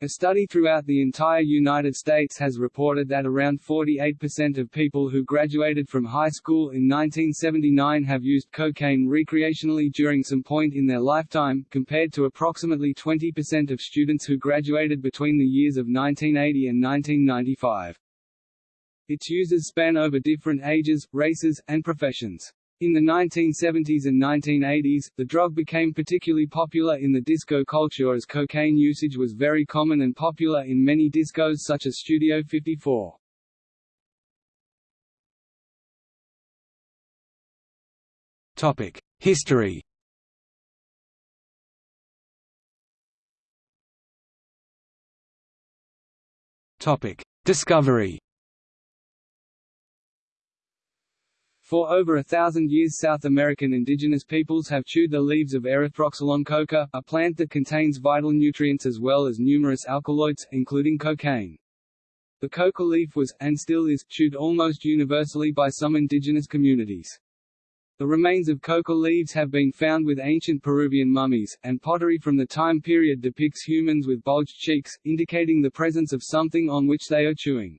A study throughout the entire United States has reported that around 48% of people who graduated from high school in 1979 have used cocaine recreationally during some point in their lifetime, compared to approximately 20% of students who graduated between the years of 1980 and 1995. Its users span over different ages, races, and professions. In the 1970s and 1980s, the drug became particularly popular in the disco culture as cocaine usage was very common and popular in many discos such as Studio 54. Topic: History. Topic: Discovery. For over a thousand years South American indigenous peoples have chewed the leaves of Erythroxylon coca, a plant that contains vital nutrients as well as numerous alkaloids, including cocaine. The coca leaf was, and still is, chewed almost universally by some indigenous communities. The remains of coca leaves have been found with ancient Peruvian mummies, and pottery from the time period depicts humans with bulged cheeks, indicating the presence of something on which they are chewing.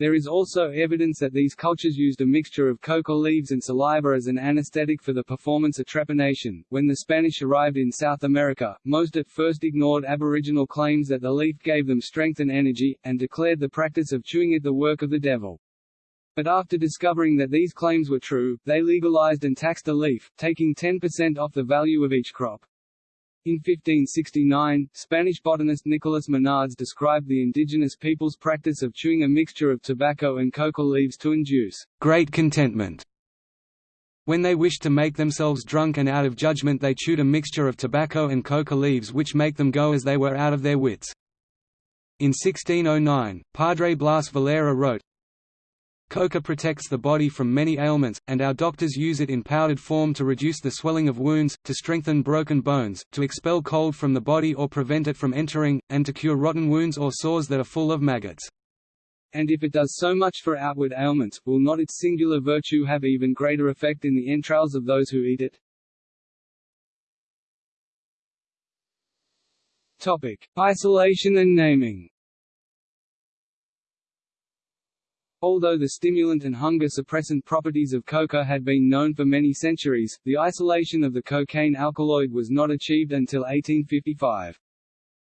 There is also evidence that these cultures used a mixture of coca leaves and saliva as an anesthetic for the performance of trepanation. When the Spanish arrived in South America, most at first ignored Aboriginal claims that the leaf gave them strength and energy, and declared the practice of chewing it the work of the devil. But after discovering that these claims were true, they legalized and taxed the leaf, taking 10% off the value of each crop. In 1569, Spanish botanist Nicolas Monardes described the indigenous people's practice of chewing a mixture of tobacco and coca leaves to induce great contentment. When they wished to make themselves drunk and out of judgment they chewed a mixture of tobacco and coca leaves which make them go as they were out of their wits. In 1609, Padre Blas Valera wrote, Coca protects the body from many ailments, and our doctors use it in powdered form to reduce the swelling of wounds, to strengthen broken bones, to expel cold from the body or prevent it from entering, and to cure rotten wounds or sores that are full of maggots. And if it does so much for outward ailments, will not its singular virtue have even greater effect in the entrails of those who eat it? Topic: Isolation and naming. Although the stimulant and hunger suppressant properties of coca had been known for many centuries, the isolation of the cocaine alkaloid was not achieved until 1855.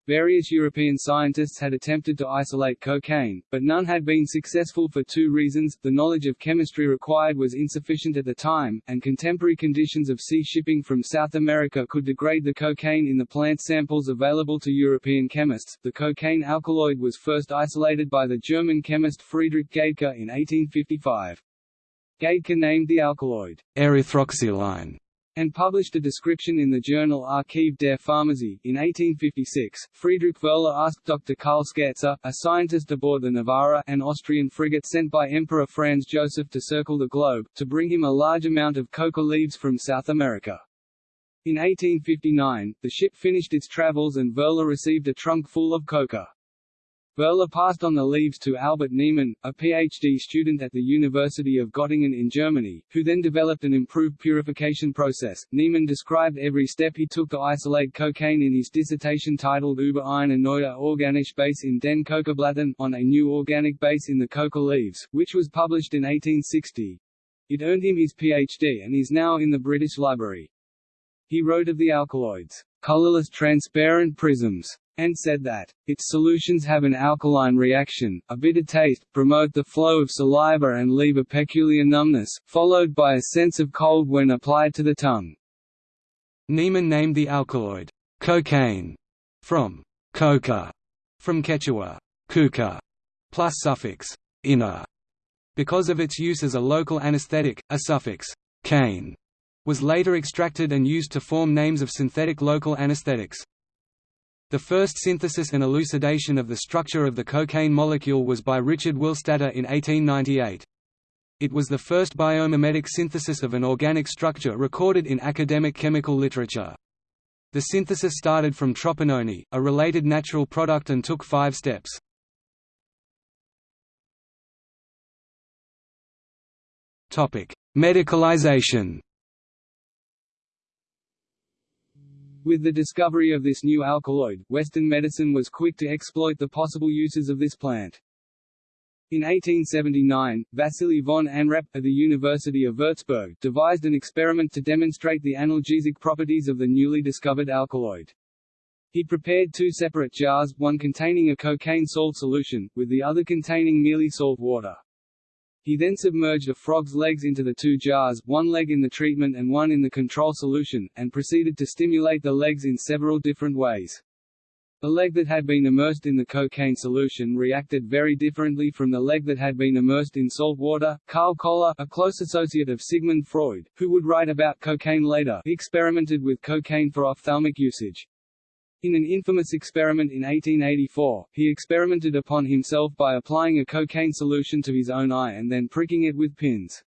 Various European scientists had attempted to isolate cocaine, but none had been successful for two reasons, the knowledge of chemistry required was insufficient at the time, and contemporary conditions of sea shipping from South America could degrade the cocaine in the plant samples available to European chemists. The cocaine alkaloid was first isolated by the German chemist Friedrich Gaedcke in 1855. Gaedcke named the alkaloid erythroxyline and published a description in the journal Archiv der Pharmazie. In 1856, Friedrich Wöhler asked Dr. Karl Scherzer, a scientist aboard the Novara, an Austrian frigate sent by Emperor Franz Joseph to circle the globe, to bring him a large amount of coca leaves from South America. In 1859, the ship finished its travels and Wöhler received a trunk full of coca. Wöhler passed on the leaves to Albert Niemann, a PhD student at the University of Göttingen in Germany, who then developed an improved purification process. Niemann described every step he took to isolate cocaine in his dissertation titled Über eine neue organische Base in den Kokablättern on a new organic base in the coca leaves, which was published in 1860. It earned him his PhD and is now in the British Library. He wrote of the alkaloids, colorless transparent prisms, and said that, its solutions have an alkaline reaction, a bitter taste, promote the flow of saliva and leave a peculiar numbness, followed by a sense of cold when applied to the tongue. Niemann named the alkaloid, cocaine, from coca, from Quechua, kuka, plus suffix, ina, because of its use as a local anesthetic, a suffix, cane, was later extracted and used to form names of synthetic local anesthetics. The first synthesis and elucidation of the structure of the cocaine molecule was by Richard Willstatter in 1898. It was the first biomimetic synthesis of an organic structure recorded in academic chemical literature. The synthesis started from tropinone, a related natural product and took five steps. Medicalization With the discovery of this new alkaloid, Western medicine was quick to exploit the possible uses of this plant. In 1879, Vasily von Anrep, of the University of Würzburg, devised an experiment to demonstrate the analgesic properties of the newly discovered alkaloid. He prepared two separate jars, one containing a cocaine salt solution, with the other containing merely salt water. He then submerged a frog's legs into the two jars, one leg in the treatment and one in the control solution, and proceeded to stimulate the legs in several different ways. The leg that had been immersed in the cocaine solution reacted very differently from the leg that had been immersed in salt water. Karl Koller, a close associate of Sigmund Freud, who would write about cocaine later, experimented with cocaine for ophthalmic usage. In an infamous experiment in 1884, he experimented upon himself by applying a cocaine solution to his own eye and then pricking it with pins.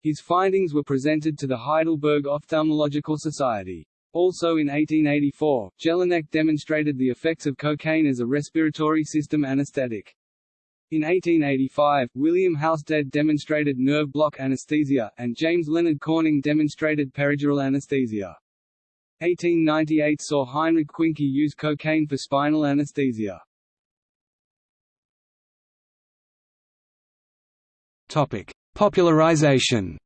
His findings were presented to the Heidelberg Ophthalmological Society. Also in 1884, Jelinek demonstrated the effects of cocaine as a respiratory system anesthetic. In 1885, William Halsted demonstrated nerve block anesthesia, and James Leonard Corning demonstrated peridural anesthesia. 1898 saw Heinrich Quincke use cocaine for spinal anesthesia. Topic: Popularization.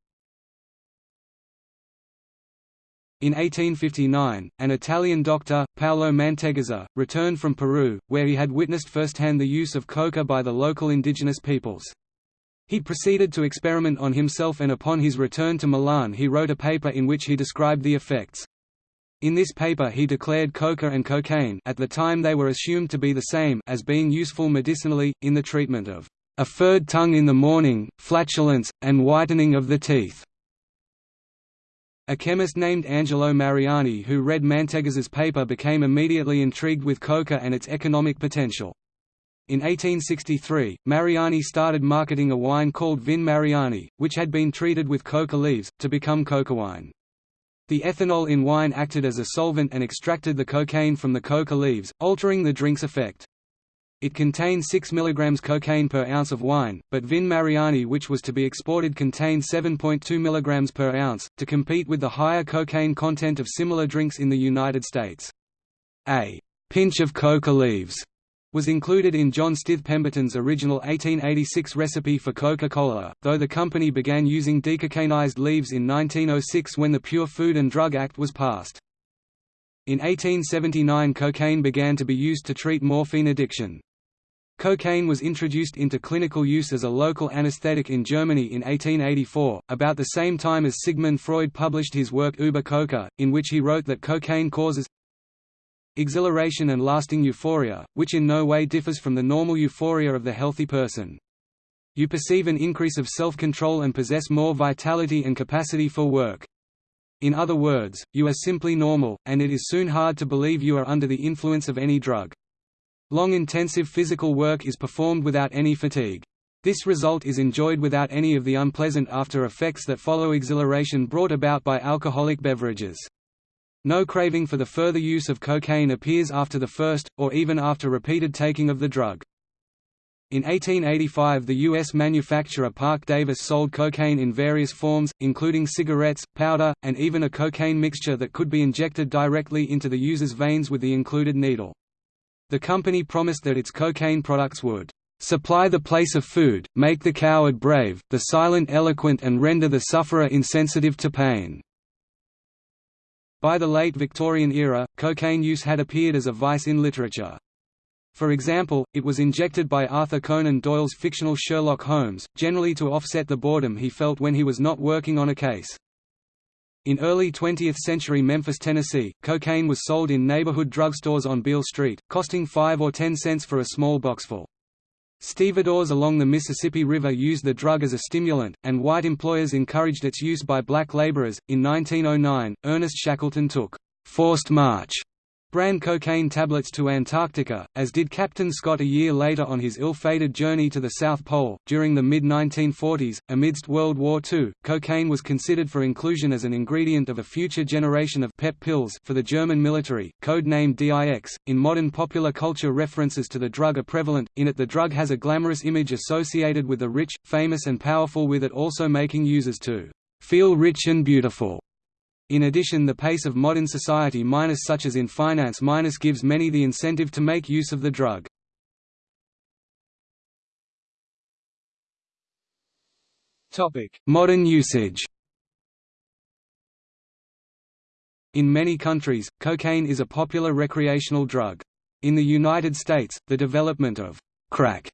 In 1859, an Italian doctor, Paolo Mantegazza, returned from Peru, where he had witnessed firsthand the use of coca by the local indigenous peoples. He proceeded to experiment on himself and upon his return to Milan he wrote a paper in which he described the effects. In this paper he declared coca and cocaine at the time they were assumed to be the same as being useful medicinally, in the treatment of a furred tongue in the morning, flatulence, and whitening of the teeth. A chemist named Angelo Mariani who read Mantegazza's paper became immediately intrigued with coca and its economic potential. In 1863, Mariani started marketing a wine called Vin Mariani, which had been treated with coca leaves, to become coca wine. The ethanol in wine acted as a solvent and extracted the cocaine from the coca leaves, altering the drink's effect. It contained 6 mg cocaine per ounce of wine, but Vin Mariani which was to be exported contained 7.2 mg per ounce, to compete with the higher cocaine content of similar drinks in the United States. A pinch of coca leaves was included in John Stith Pemberton's original 1886 recipe for Coca-Cola, though the company began using decocainized leaves in 1906 when the Pure Food and Drug Act was passed. In 1879 cocaine began to be used to treat morphine addiction. Cocaine was introduced into clinical use as a local anesthetic in Germany in 1884, about the same time as Sigmund Freud published his work Über Coca, in which he wrote that cocaine causes exhilaration and lasting euphoria, which in no way differs from the normal euphoria of the healthy person. You perceive an increase of self-control and possess more vitality and capacity for work. In other words, you are simply normal, and it is soon hard to believe you are under the influence of any drug. Long intensive physical work is performed without any fatigue. This result is enjoyed without any of the unpleasant after effects that follow exhilaration brought about by alcoholic beverages. No craving for the further use of cocaine appears after the first, or even after repeated taking of the drug. In 1885 the U.S. manufacturer Parke-Davis sold cocaine in various forms, including cigarettes, powder, and even a cocaine mixture that could be injected directly into the user's veins with the included needle. The company promised that its cocaine products would supply the place of food, make the coward brave, the silent eloquent and render the sufferer insensitive to pain. By the late Victorian era, cocaine use had appeared as a vice in literature. For example, it was injected by Arthur Conan Doyle's fictional Sherlock Holmes, generally to offset the boredom he felt when he was not working on a case. In early 20th century Memphis, Tennessee, cocaine was sold in neighborhood drugstores on Beale Street, costing 5 or 10 cents for a small boxful. Stevedores along the Mississippi River used the drug as a stimulant, and white employers encouraged its use by black laborers. In 1909, Ernest Shackleton took forced march brand cocaine tablets to Antarctica, as did Captain Scott a year later on his ill-fated journey to the South Pole. During the mid-1940s, amidst World War II, cocaine was considered for inclusion as an ingredient of a future generation of PEP pills for the German military, code-named DIX. In modern popular culture references to the drug are prevalent, in it the drug has a glamorous image associated with the rich, famous and powerful with it also making users to feel rich and beautiful. In addition the pace of modern society minus such as in finance minus gives many the incentive to make use of the drug. Modern usage In many countries, cocaine is a popular recreational drug. In the United States, the development of crack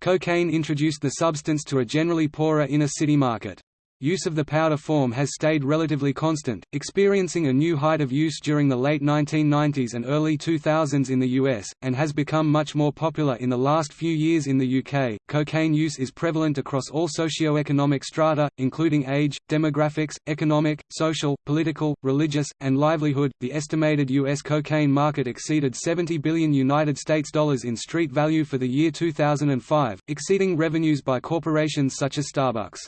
cocaine introduced the substance to a generally poorer inner-city market. Use of the powder form has stayed relatively constant, experiencing a new height of use during the late 1990s and early 2000s in the US, and has become much more popular in the last few years in the UK. Cocaine use is prevalent across all socio-economic strata, including age, demographics, economic, social, political, religious, and livelihood. The estimated US cocaine market exceeded 70 billion United States dollars in street value for the year 2005, exceeding revenues by corporations such as Starbucks.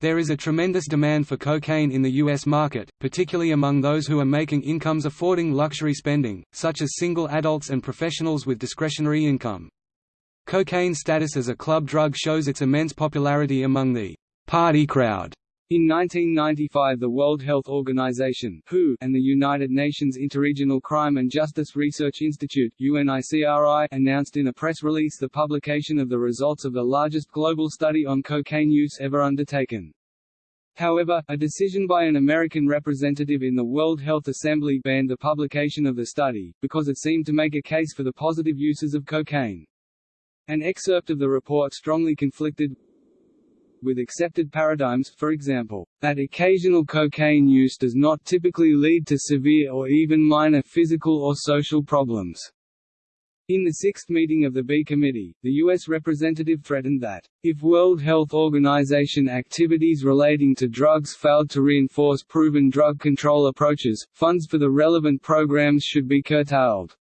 There is a tremendous demand for cocaine in the U.S. market, particularly among those who are making incomes affording luxury spending, such as single adults and professionals with discretionary income. Cocaine status as a club drug shows its immense popularity among the party crowd. In 1995 the World Health Organization WHO and the United Nations Interregional Crime and Justice Research Institute UNICRI announced in a press release the publication of the results of the largest global study on cocaine use ever undertaken. However, a decision by an American representative in the World Health Assembly banned the publication of the study, because it seemed to make a case for the positive uses of cocaine. An excerpt of the report strongly conflicted with accepted paradigms, for example, that occasional cocaine use does not typically lead to severe or even minor physical or social problems. In the sixth meeting of the B Committee, the U.S. representative threatened that, if World Health Organization activities relating to drugs failed to reinforce proven drug control approaches, funds for the relevant programs should be curtailed.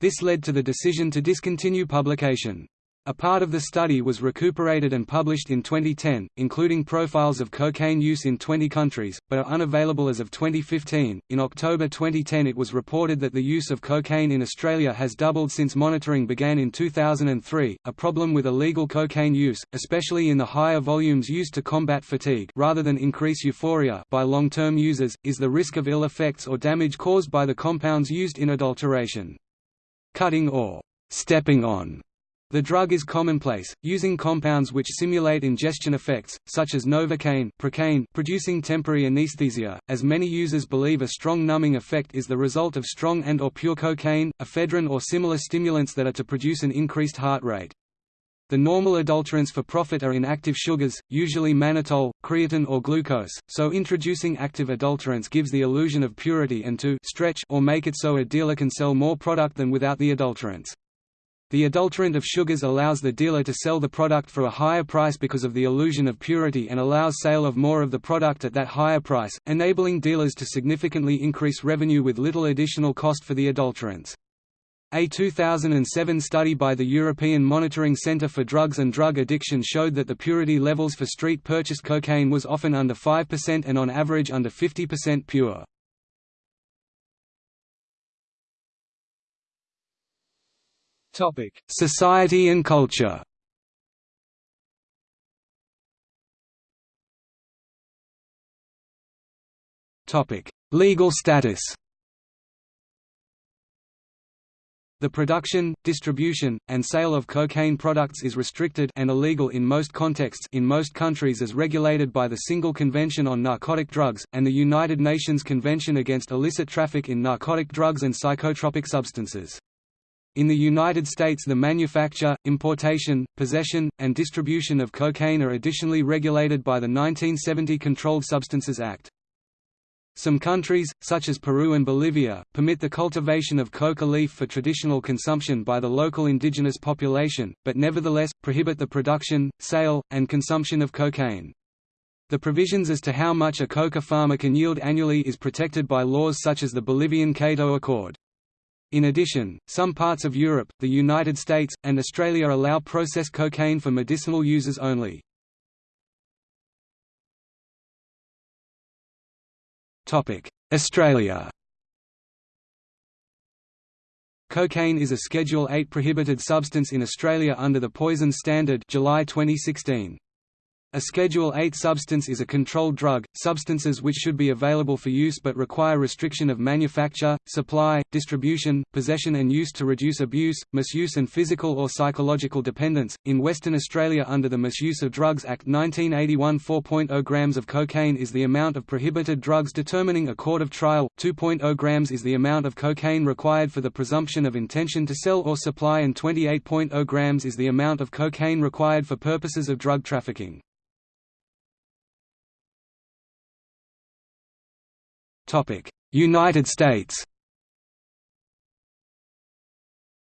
This led to the decision to discontinue publication. A part of the study was recuperated and published in 2010, including profiles of cocaine use in 20 countries, but are unavailable as of 2015. In October 2010, it was reported that the use of cocaine in Australia has doubled since monitoring began in 2003. A problem with illegal cocaine use, especially in the higher volumes used to combat fatigue rather than increase euphoria by long-term users, is the risk of ill effects or damage caused by the compounds used in adulteration. Cutting or stepping on the drug is commonplace, using compounds which simulate ingestion effects, such as novocaine procaine, producing temporary anesthesia, as many users believe a strong numbing effect is the result of strong and or pure cocaine, ephedrine or similar stimulants that are to produce an increased heart rate. The normal adulterants for profit are inactive sugars, usually mannitol, creatine or glucose, so introducing active adulterants gives the illusion of purity and to stretch or make it so a dealer can sell more product than without the adulterants. The adulterant of sugars allows the dealer to sell the product for a higher price because of the illusion of purity and allows sale of more of the product at that higher price, enabling dealers to significantly increase revenue with little additional cost for the adulterants. A 2007 study by the European Monitoring Centre for Drugs and Drug Addiction showed that the purity levels for street-purchased cocaine was often under 5% and on average under 50% pure. Topic: Society and culture. Topic: Legal status. The production, distribution, and sale of cocaine products is restricted and illegal in most contexts in most countries as regulated by the Single Convention on Narcotic Drugs, and the United Nations Convention Against Illicit Traffic in Narcotic Drugs and Psychotropic Substances. In the United States the manufacture, importation, possession, and distribution of cocaine are additionally regulated by the 1970 Controlled Substances Act. Some countries, such as Peru and Bolivia, permit the cultivation of coca leaf for traditional consumption by the local indigenous population, but nevertheless, prohibit the production, sale, and consumption of cocaine. The provisions as to how much a coca farmer can yield annually is protected by laws such as the Bolivian Cato Accord. In addition, some parts of Europe, the United States, and Australia allow processed cocaine for medicinal users only. Australia Cocaine is a Schedule 8 prohibited substance in Australia under the Poison Standard July 2016. A Schedule 8 substance is a controlled drug, substances which should be available for use but require restriction of manufacture, supply, distribution, possession and use to reduce abuse, misuse and physical or psychological dependence. In Western Australia under the Misuse of Drugs Act 1981 4.0 grams of cocaine is the amount of prohibited drugs determining a court of trial, 2.0 grams is the amount of cocaine required for the presumption of intention to sell or supply and 28.0 grams is the amount of cocaine required for purposes of drug trafficking. United States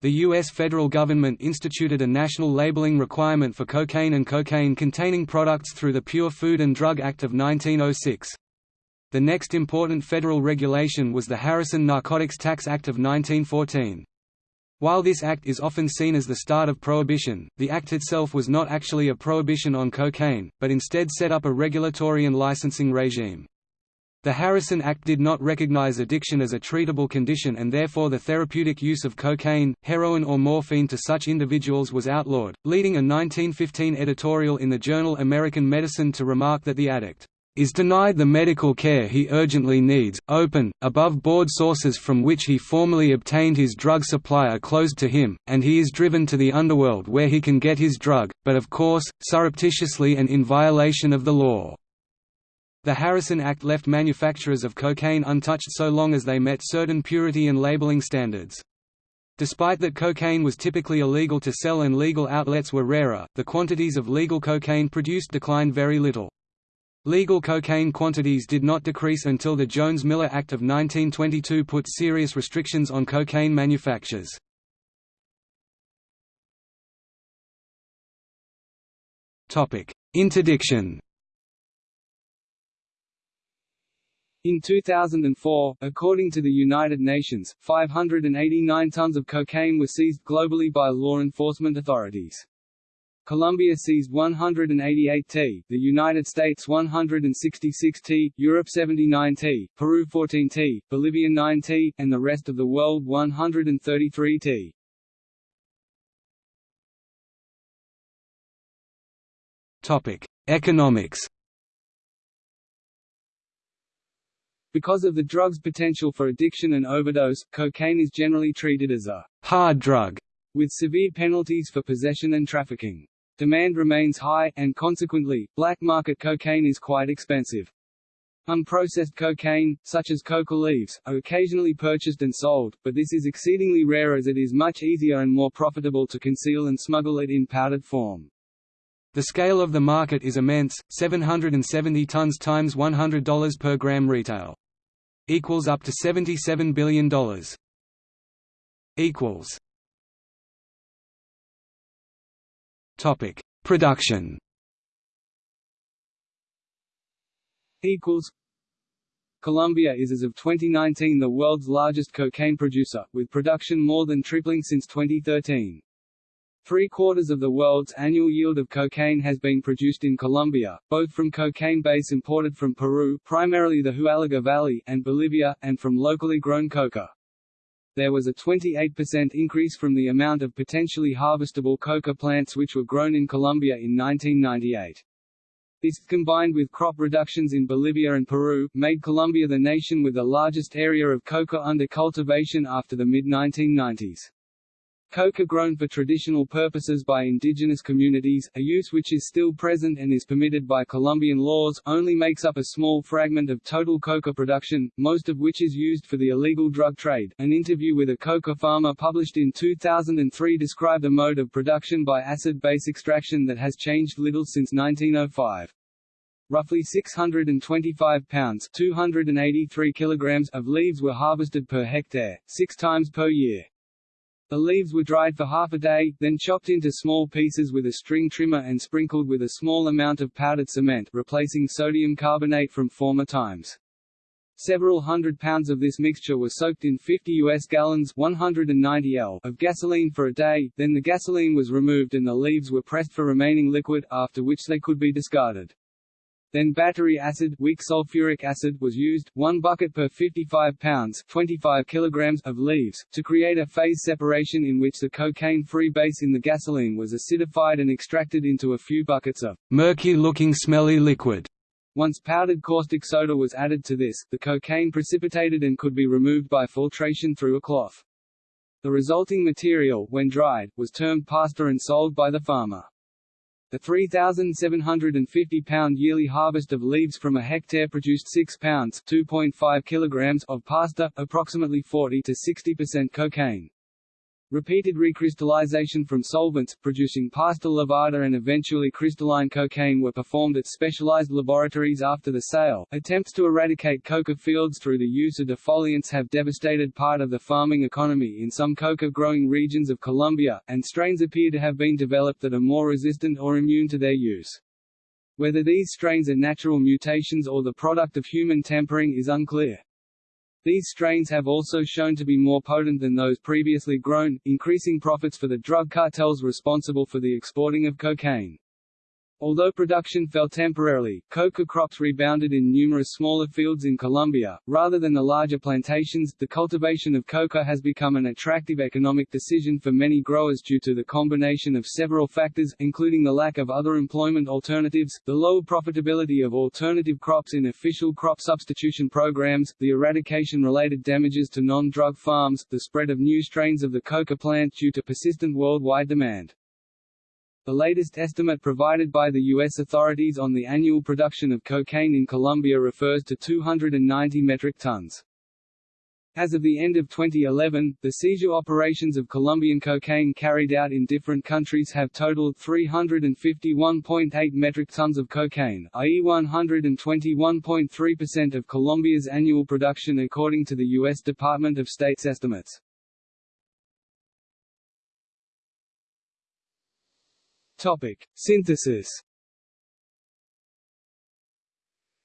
The U.S. federal government instituted a national labeling requirement for cocaine and cocaine-containing products through the Pure Food and Drug Act of 1906. The next important federal regulation was the Harrison Narcotics Tax Act of 1914. While this act is often seen as the start of prohibition, the act itself was not actually a prohibition on cocaine, but instead set up a regulatory and licensing regime. The Harrison Act did not recognize addiction as a treatable condition and therefore the therapeutic use of cocaine, heroin or morphine to such individuals was outlawed, leading a 1915 editorial in the journal American Medicine to remark that the addict is denied the medical care he urgently needs, open, above-board sources from which he formerly obtained his drug supply are closed to him, and he is driven to the underworld where he can get his drug, but of course, surreptitiously and in violation of the law. The Harrison Act left manufacturers of cocaine untouched so long as they met certain purity and labeling standards. Despite that cocaine was typically illegal to sell and legal outlets were rarer, the quantities of legal cocaine produced declined very little. Legal cocaine quantities did not decrease until the Jones-Miller Act of 1922 put serious restrictions on cocaine manufactures. Interdiction In 2004, according to the United Nations, 589 tons of cocaine were seized globally by law enforcement authorities. Colombia seized 188 t, the United States 166 t, Europe 79 t, Peru 14 t, Bolivia 9 t, and the rest of the world 133 t. Topic: Economics. Because of the drug's potential for addiction and overdose, cocaine is generally treated as a hard drug, with severe penalties for possession and trafficking. Demand remains high, and consequently, black market cocaine is quite expensive. Unprocessed cocaine, such as coca leaves, are occasionally purchased and sold, but this is exceedingly rare as it is much easier and more profitable to conceal and smuggle it in powdered form. The scale of the market is immense, 770 tons times $100 per gram retail. Equals up to $77 billion. Equals. Topic: Production. Equals. Colombia is as of 2019 the world's largest cocaine producer, with production more than tripling since 2013. Three-quarters of the world's annual yield of cocaine has been produced in Colombia, both from cocaine base imported from Peru primarily the Huallaga Valley and Bolivia, and from locally grown coca. There was a 28% increase from the amount of potentially harvestable coca plants which were grown in Colombia in 1998. This, combined with crop reductions in Bolivia and Peru, made Colombia the nation with the largest area of coca under cultivation after the mid-1990s. Coca grown for traditional purposes by indigenous communities, a use which is still present and is permitted by Colombian laws, only makes up a small fragment of total coca production, most of which is used for the illegal drug trade. An interview with a coca farmer published in 2003 described a mode of production by acid-base extraction that has changed little since 1905. Roughly 625 pounds 283 kilograms of leaves were harvested per hectare, six times per year. The leaves were dried for half a day, then chopped into small pieces with a string trimmer and sprinkled with a small amount of powdered cement replacing sodium carbonate from former times. Several hundred pounds of this mixture were soaked in 50 US gallons 190 L of gasoline for a day, then the gasoline was removed and the leaves were pressed for remaining liquid, after which they could be discarded. Then battery acid weak sulfuric acid was used, 1 bucket per 55 pounds 25 kilograms of leaves, to create a phase separation in which the cocaine-free base in the gasoline was acidified and extracted into a few buckets of murky-looking smelly liquid. Once powdered caustic soda was added to this, the cocaine precipitated and could be removed by filtration through a cloth. The resulting material, when dried, was termed pasta and sold by the farmer. The 3,750-pound yearly harvest of leaves from a hectare produced 6 pounds (2.5 kilograms) of pasta, approximately 40 to 60% cocaine. Repeated recrystallization from solvents, producing pasta lavada and eventually crystalline cocaine were performed at specialized laboratories after the sale. Attempts to eradicate coca fields through the use of defoliants have devastated part of the farming economy in some coca-growing regions of Colombia, and strains appear to have been developed that are more resistant or immune to their use. Whether these strains are natural mutations or the product of human tampering is unclear. These strains have also shown to be more potent than those previously grown, increasing profits for the drug cartels responsible for the exporting of cocaine. Although production fell temporarily, coca crops rebounded in numerous smaller fields in Colombia. Rather than the larger plantations, the cultivation of coca has become an attractive economic decision for many growers due to the combination of several factors, including the lack of other employment alternatives, the low profitability of alternative crops in official crop substitution programs, the eradication-related damages to non-drug farms, the spread of new strains of the coca plant due to persistent worldwide demand. The latest estimate provided by the U.S. authorities on the annual production of cocaine in Colombia refers to 290 metric tons. As of the end of 2011, the seizure operations of Colombian cocaine carried out in different countries have totaled 351.8 metric tons of cocaine, i.e. 121.3% of Colombia's annual production according to the U.S. Department of State's estimates. Topic: Synthesis.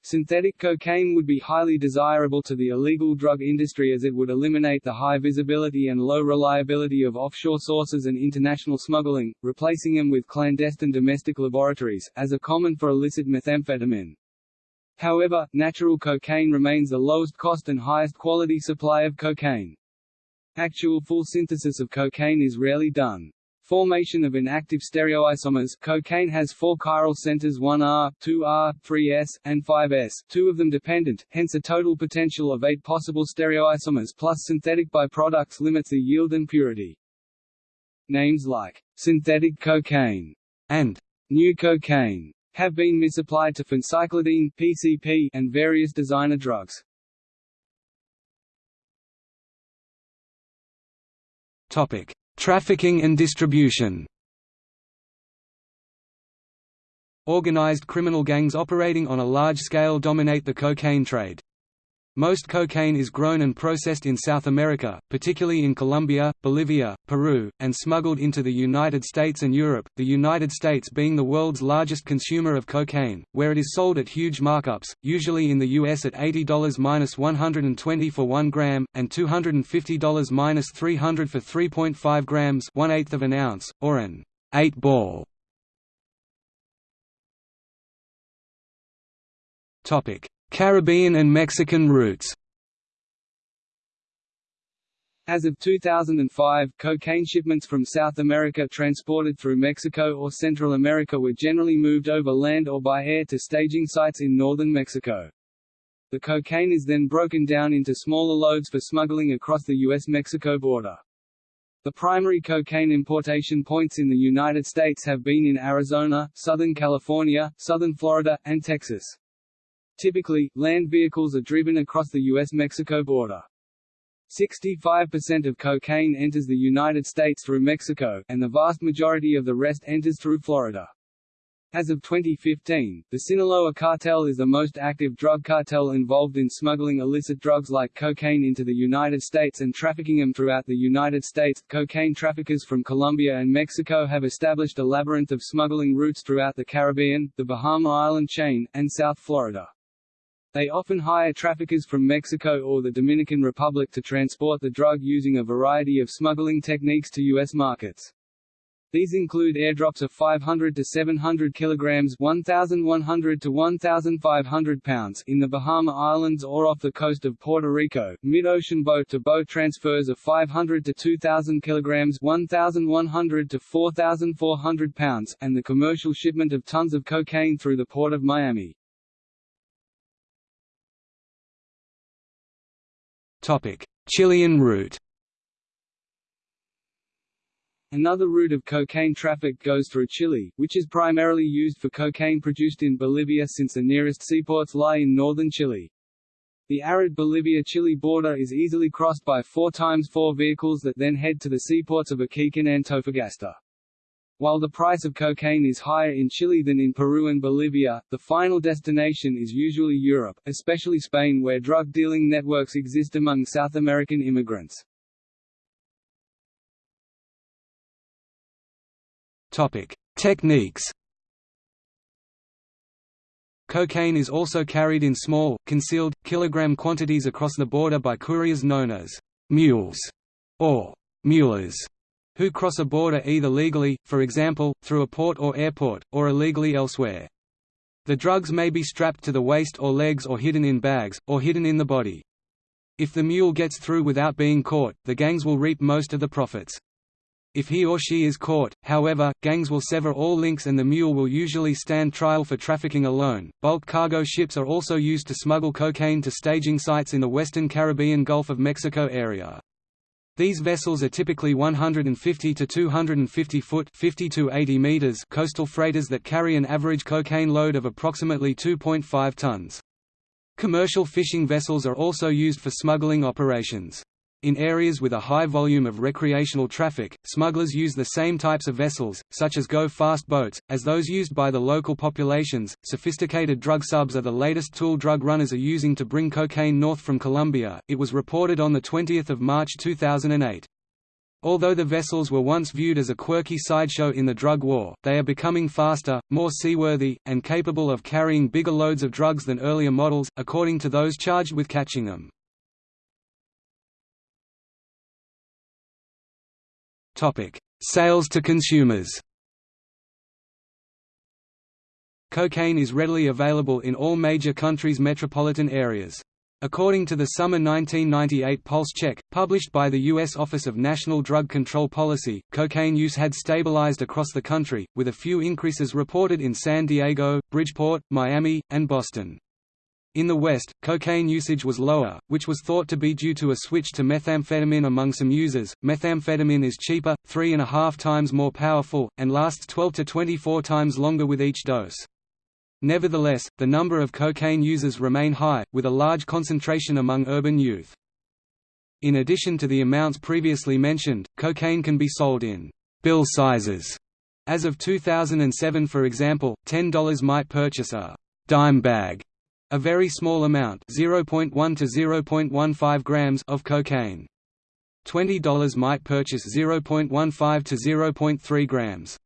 Synthetic cocaine would be highly desirable to the illegal drug industry as it would eliminate the high visibility and low reliability of offshore sources and international smuggling, replacing them with clandestine domestic laboratories, as are common for illicit methamphetamine. However, natural cocaine remains the lowest cost and highest quality supply of cocaine. Actual full synthesis of cocaine is rarely done. Formation of inactive stereoisomers cocaine has four chiral centers 1R, 2R, 3S, and 5S, two of them dependent, hence a total potential of eight possible stereoisomers plus synthetic byproducts limits the yield and purity. Names like synthetic cocaine and new cocaine have been misapplied to phencyclidine PCP and various designer drugs. Topic: Trafficking and distribution Organized criminal gangs operating on a large scale dominate the cocaine trade. Most cocaine is grown and processed in South America, particularly in Colombia, Bolivia, Peru, and smuggled into the United States and Europe, the United States being the world's largest consumer of cocaine, where it is sold at huge markups, usually in the US at $80-120 for 1 gram, and $250-300 for 3.5 grams 1 eighth of an ounce, or an 8-ball. Caribbean and Mexican routes as of 2005, cocaine shipments from South America transported through Mexico or Central America were generally moved over land or by air to staging sites in northern Mexico. The cocaine is then broken down into smaller loads for smuggling across the U.S.-Mexico border. The primary cocaine importation points in the United States have been in Arizona, Southern California, Southern Florida, and Texas. Typically, land vehicles are driven across the U.S.-Mexico border. 65% of cocaine enters the United States through Mexico, and the vast majority of the rest enters through Florida. As of 2015, the Sinaloa cartel is the most active drug cartel involved in smuggling illicit drugs like cocaine into the United States and trafficking them throughout the United States. Cocaine traffickers from Colombia and Mexico have established a labyrinth of smuggling routes throughout the Caribbean, the Bahama Island chain, and South Florida. They often hire traffickers from Mexico or the Dominican Republic to transport the drug using a variety of smuggling techniques to U.S. markets. These include airdrops of 500 to 700 kilograms 1,100 to 1,500 pounds in the Bahama Islands or off the coast of Puerto Rico, mid-ocean boat-to-boat transfers of 500 to 2,000 kilograms 1,100 to 4,400 pounds, and the commercial shipment of tons of cocaine through the port of Miami. Chilean route Another route of cocaine traffic goes through Chile, which is primarily used for cocaine produced in Bolivia since the nearest seaports lie in northern Chile. The arid Bolivia-Chile border is easily crossed by 4x4 vehicles that then head to the seaports of Iquique and Antofagasta. While the price of cocaine is higher in Chile than in Peru and Bolivia, the final destination is usually Europe, especially Spain where drug dealing networks exist among South American immigrants. Topic: Techniques. Cocaine is also carried in small, concealed, kilogram quantities across the border by couriers known as mules or mulas who cross a border either legally, for example, through a port or airport, or illegally elsewhere. The drugs may be strapped to the waist or legs or hidden in bags, or hidden in the body. If the mule gets through without being caught, the gangs will reap most of the profits. If he or she is caught, however, gangs will sever all links and the mule will usually stand trial for trafficking alone. Bulk cargo ships are also used to smuggle cocaine to staging sites in the western Caribbean Gulf of Mexico area. These vessels are typically 150 to 250 foot 50 to 80 meters coastal freighters that carry an average cocaine load of approximately 2.5 tons. Commercial fishing vessels are also used for smuggling operations. In areas with a high volume of recreational traffic, smugglers use the same types of vessels, such as go-fast boats, as those used by the local populations. Sophisticated drug subs are the latest tool drug runners are using to bring cocaine north from Colombia. It was reported on the 20th of March 2008. Although the vessels were once viewed as a quirky sideshow in the drug war, they are becoming faster, more seaworthy, and capable of carrying bigger loads of drugs than earlier models, according to those charged with catching them. Sales to consumers Cocaine is readily available in all major countries' metropolitan areas. According to the summer 1998 pulse check, published by the U.S. Office of National Drug Control Policy, cocaine use had stabilized across the country, with a few increases reported in San Diego, Bridgeport, Miami, and Boston. In the West, cocaine usage was lower, which was thought to be due to a switch to methamphetamine among some users. Methamphetamine is cheaper, three and a half times more powerful, and lasts 12 to 24 times longer with each dose. Nevertheless, the number of cocaine users remain high, with a large concentration among urban youth. In addition to the amounts previously mentioned, cocaine can be sold in bill sizes. As of 2007 for example, $10 might purchase a dime bag, a very small amount 0.1 to 0.15 grams of cocaine. $20 might purchase 0.15 to 0.3 grams.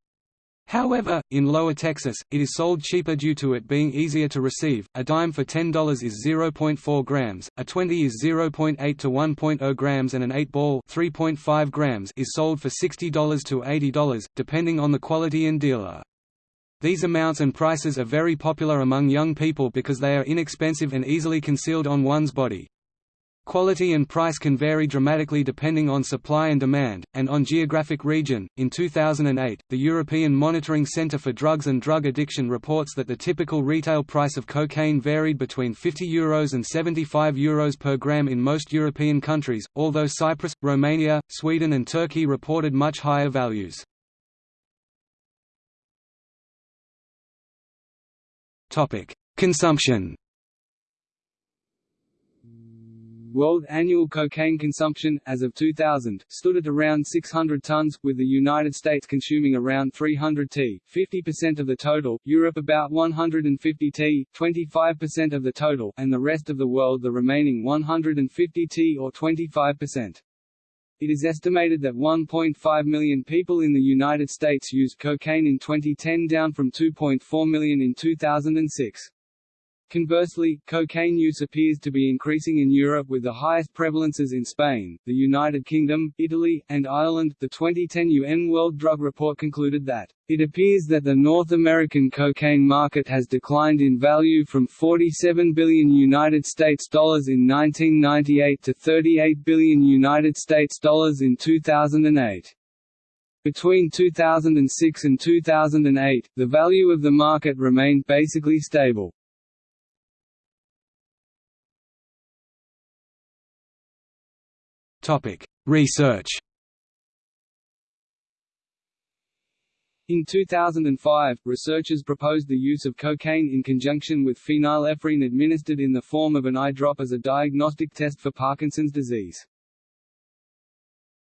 However, in Lower Texas, it is sold cheaper due to it being easier to receive. A dime for $10 is 0.4 grams, a 20 is 0.8 to 1.0 grams, and an 8 ball (3.5 grams) is sold for $60 to $80, depending on the quality and dealer. These amounts and prices are very popular among young people because they are inexpensive and easily concealed on one's body. Quality and price can vary dramatically depending on supply and demand, and on geographic region. In 2008, the European Monitoring Centre for Drugs and Drug Addiction reports that the typical retail price of cocaine varied between €50 Euros and €75 Euros per gram in most European countries, although Cyprus, Romania, Sweden, and Turkey reported much higher values. Consumption World annual cocaine consumption, as of 2000, stood at around 600 tons, with the United States consuming around 300 t, 50% of the total, Europe about 150 t, 25% of the total, and the rest of the world the remaining 150 t or 25%. It is estimated that 1.5 million people in the United States used cocaine in 2010 down from 2.4 million in 2006. Conversely, cocaine use appears to be increasing in Europe with the highest prevalences in Spain, the United Kingdom, Italy, and Ireland. The 2010 UN World Drug Report concluded that it appears that the North American cocaine market has declined in value from 47 billion United States dollars in 1998 to 38 billion United States dollars in 2008. Between 2006 and 2008, the value of the market remained basically stable. Topic: Research. In 2005, researchers proposed the use of cocaine in conjunction with phenylephrine administered in the form of an eye drop as a diagnostic test for Parkinson's disease.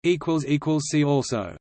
See also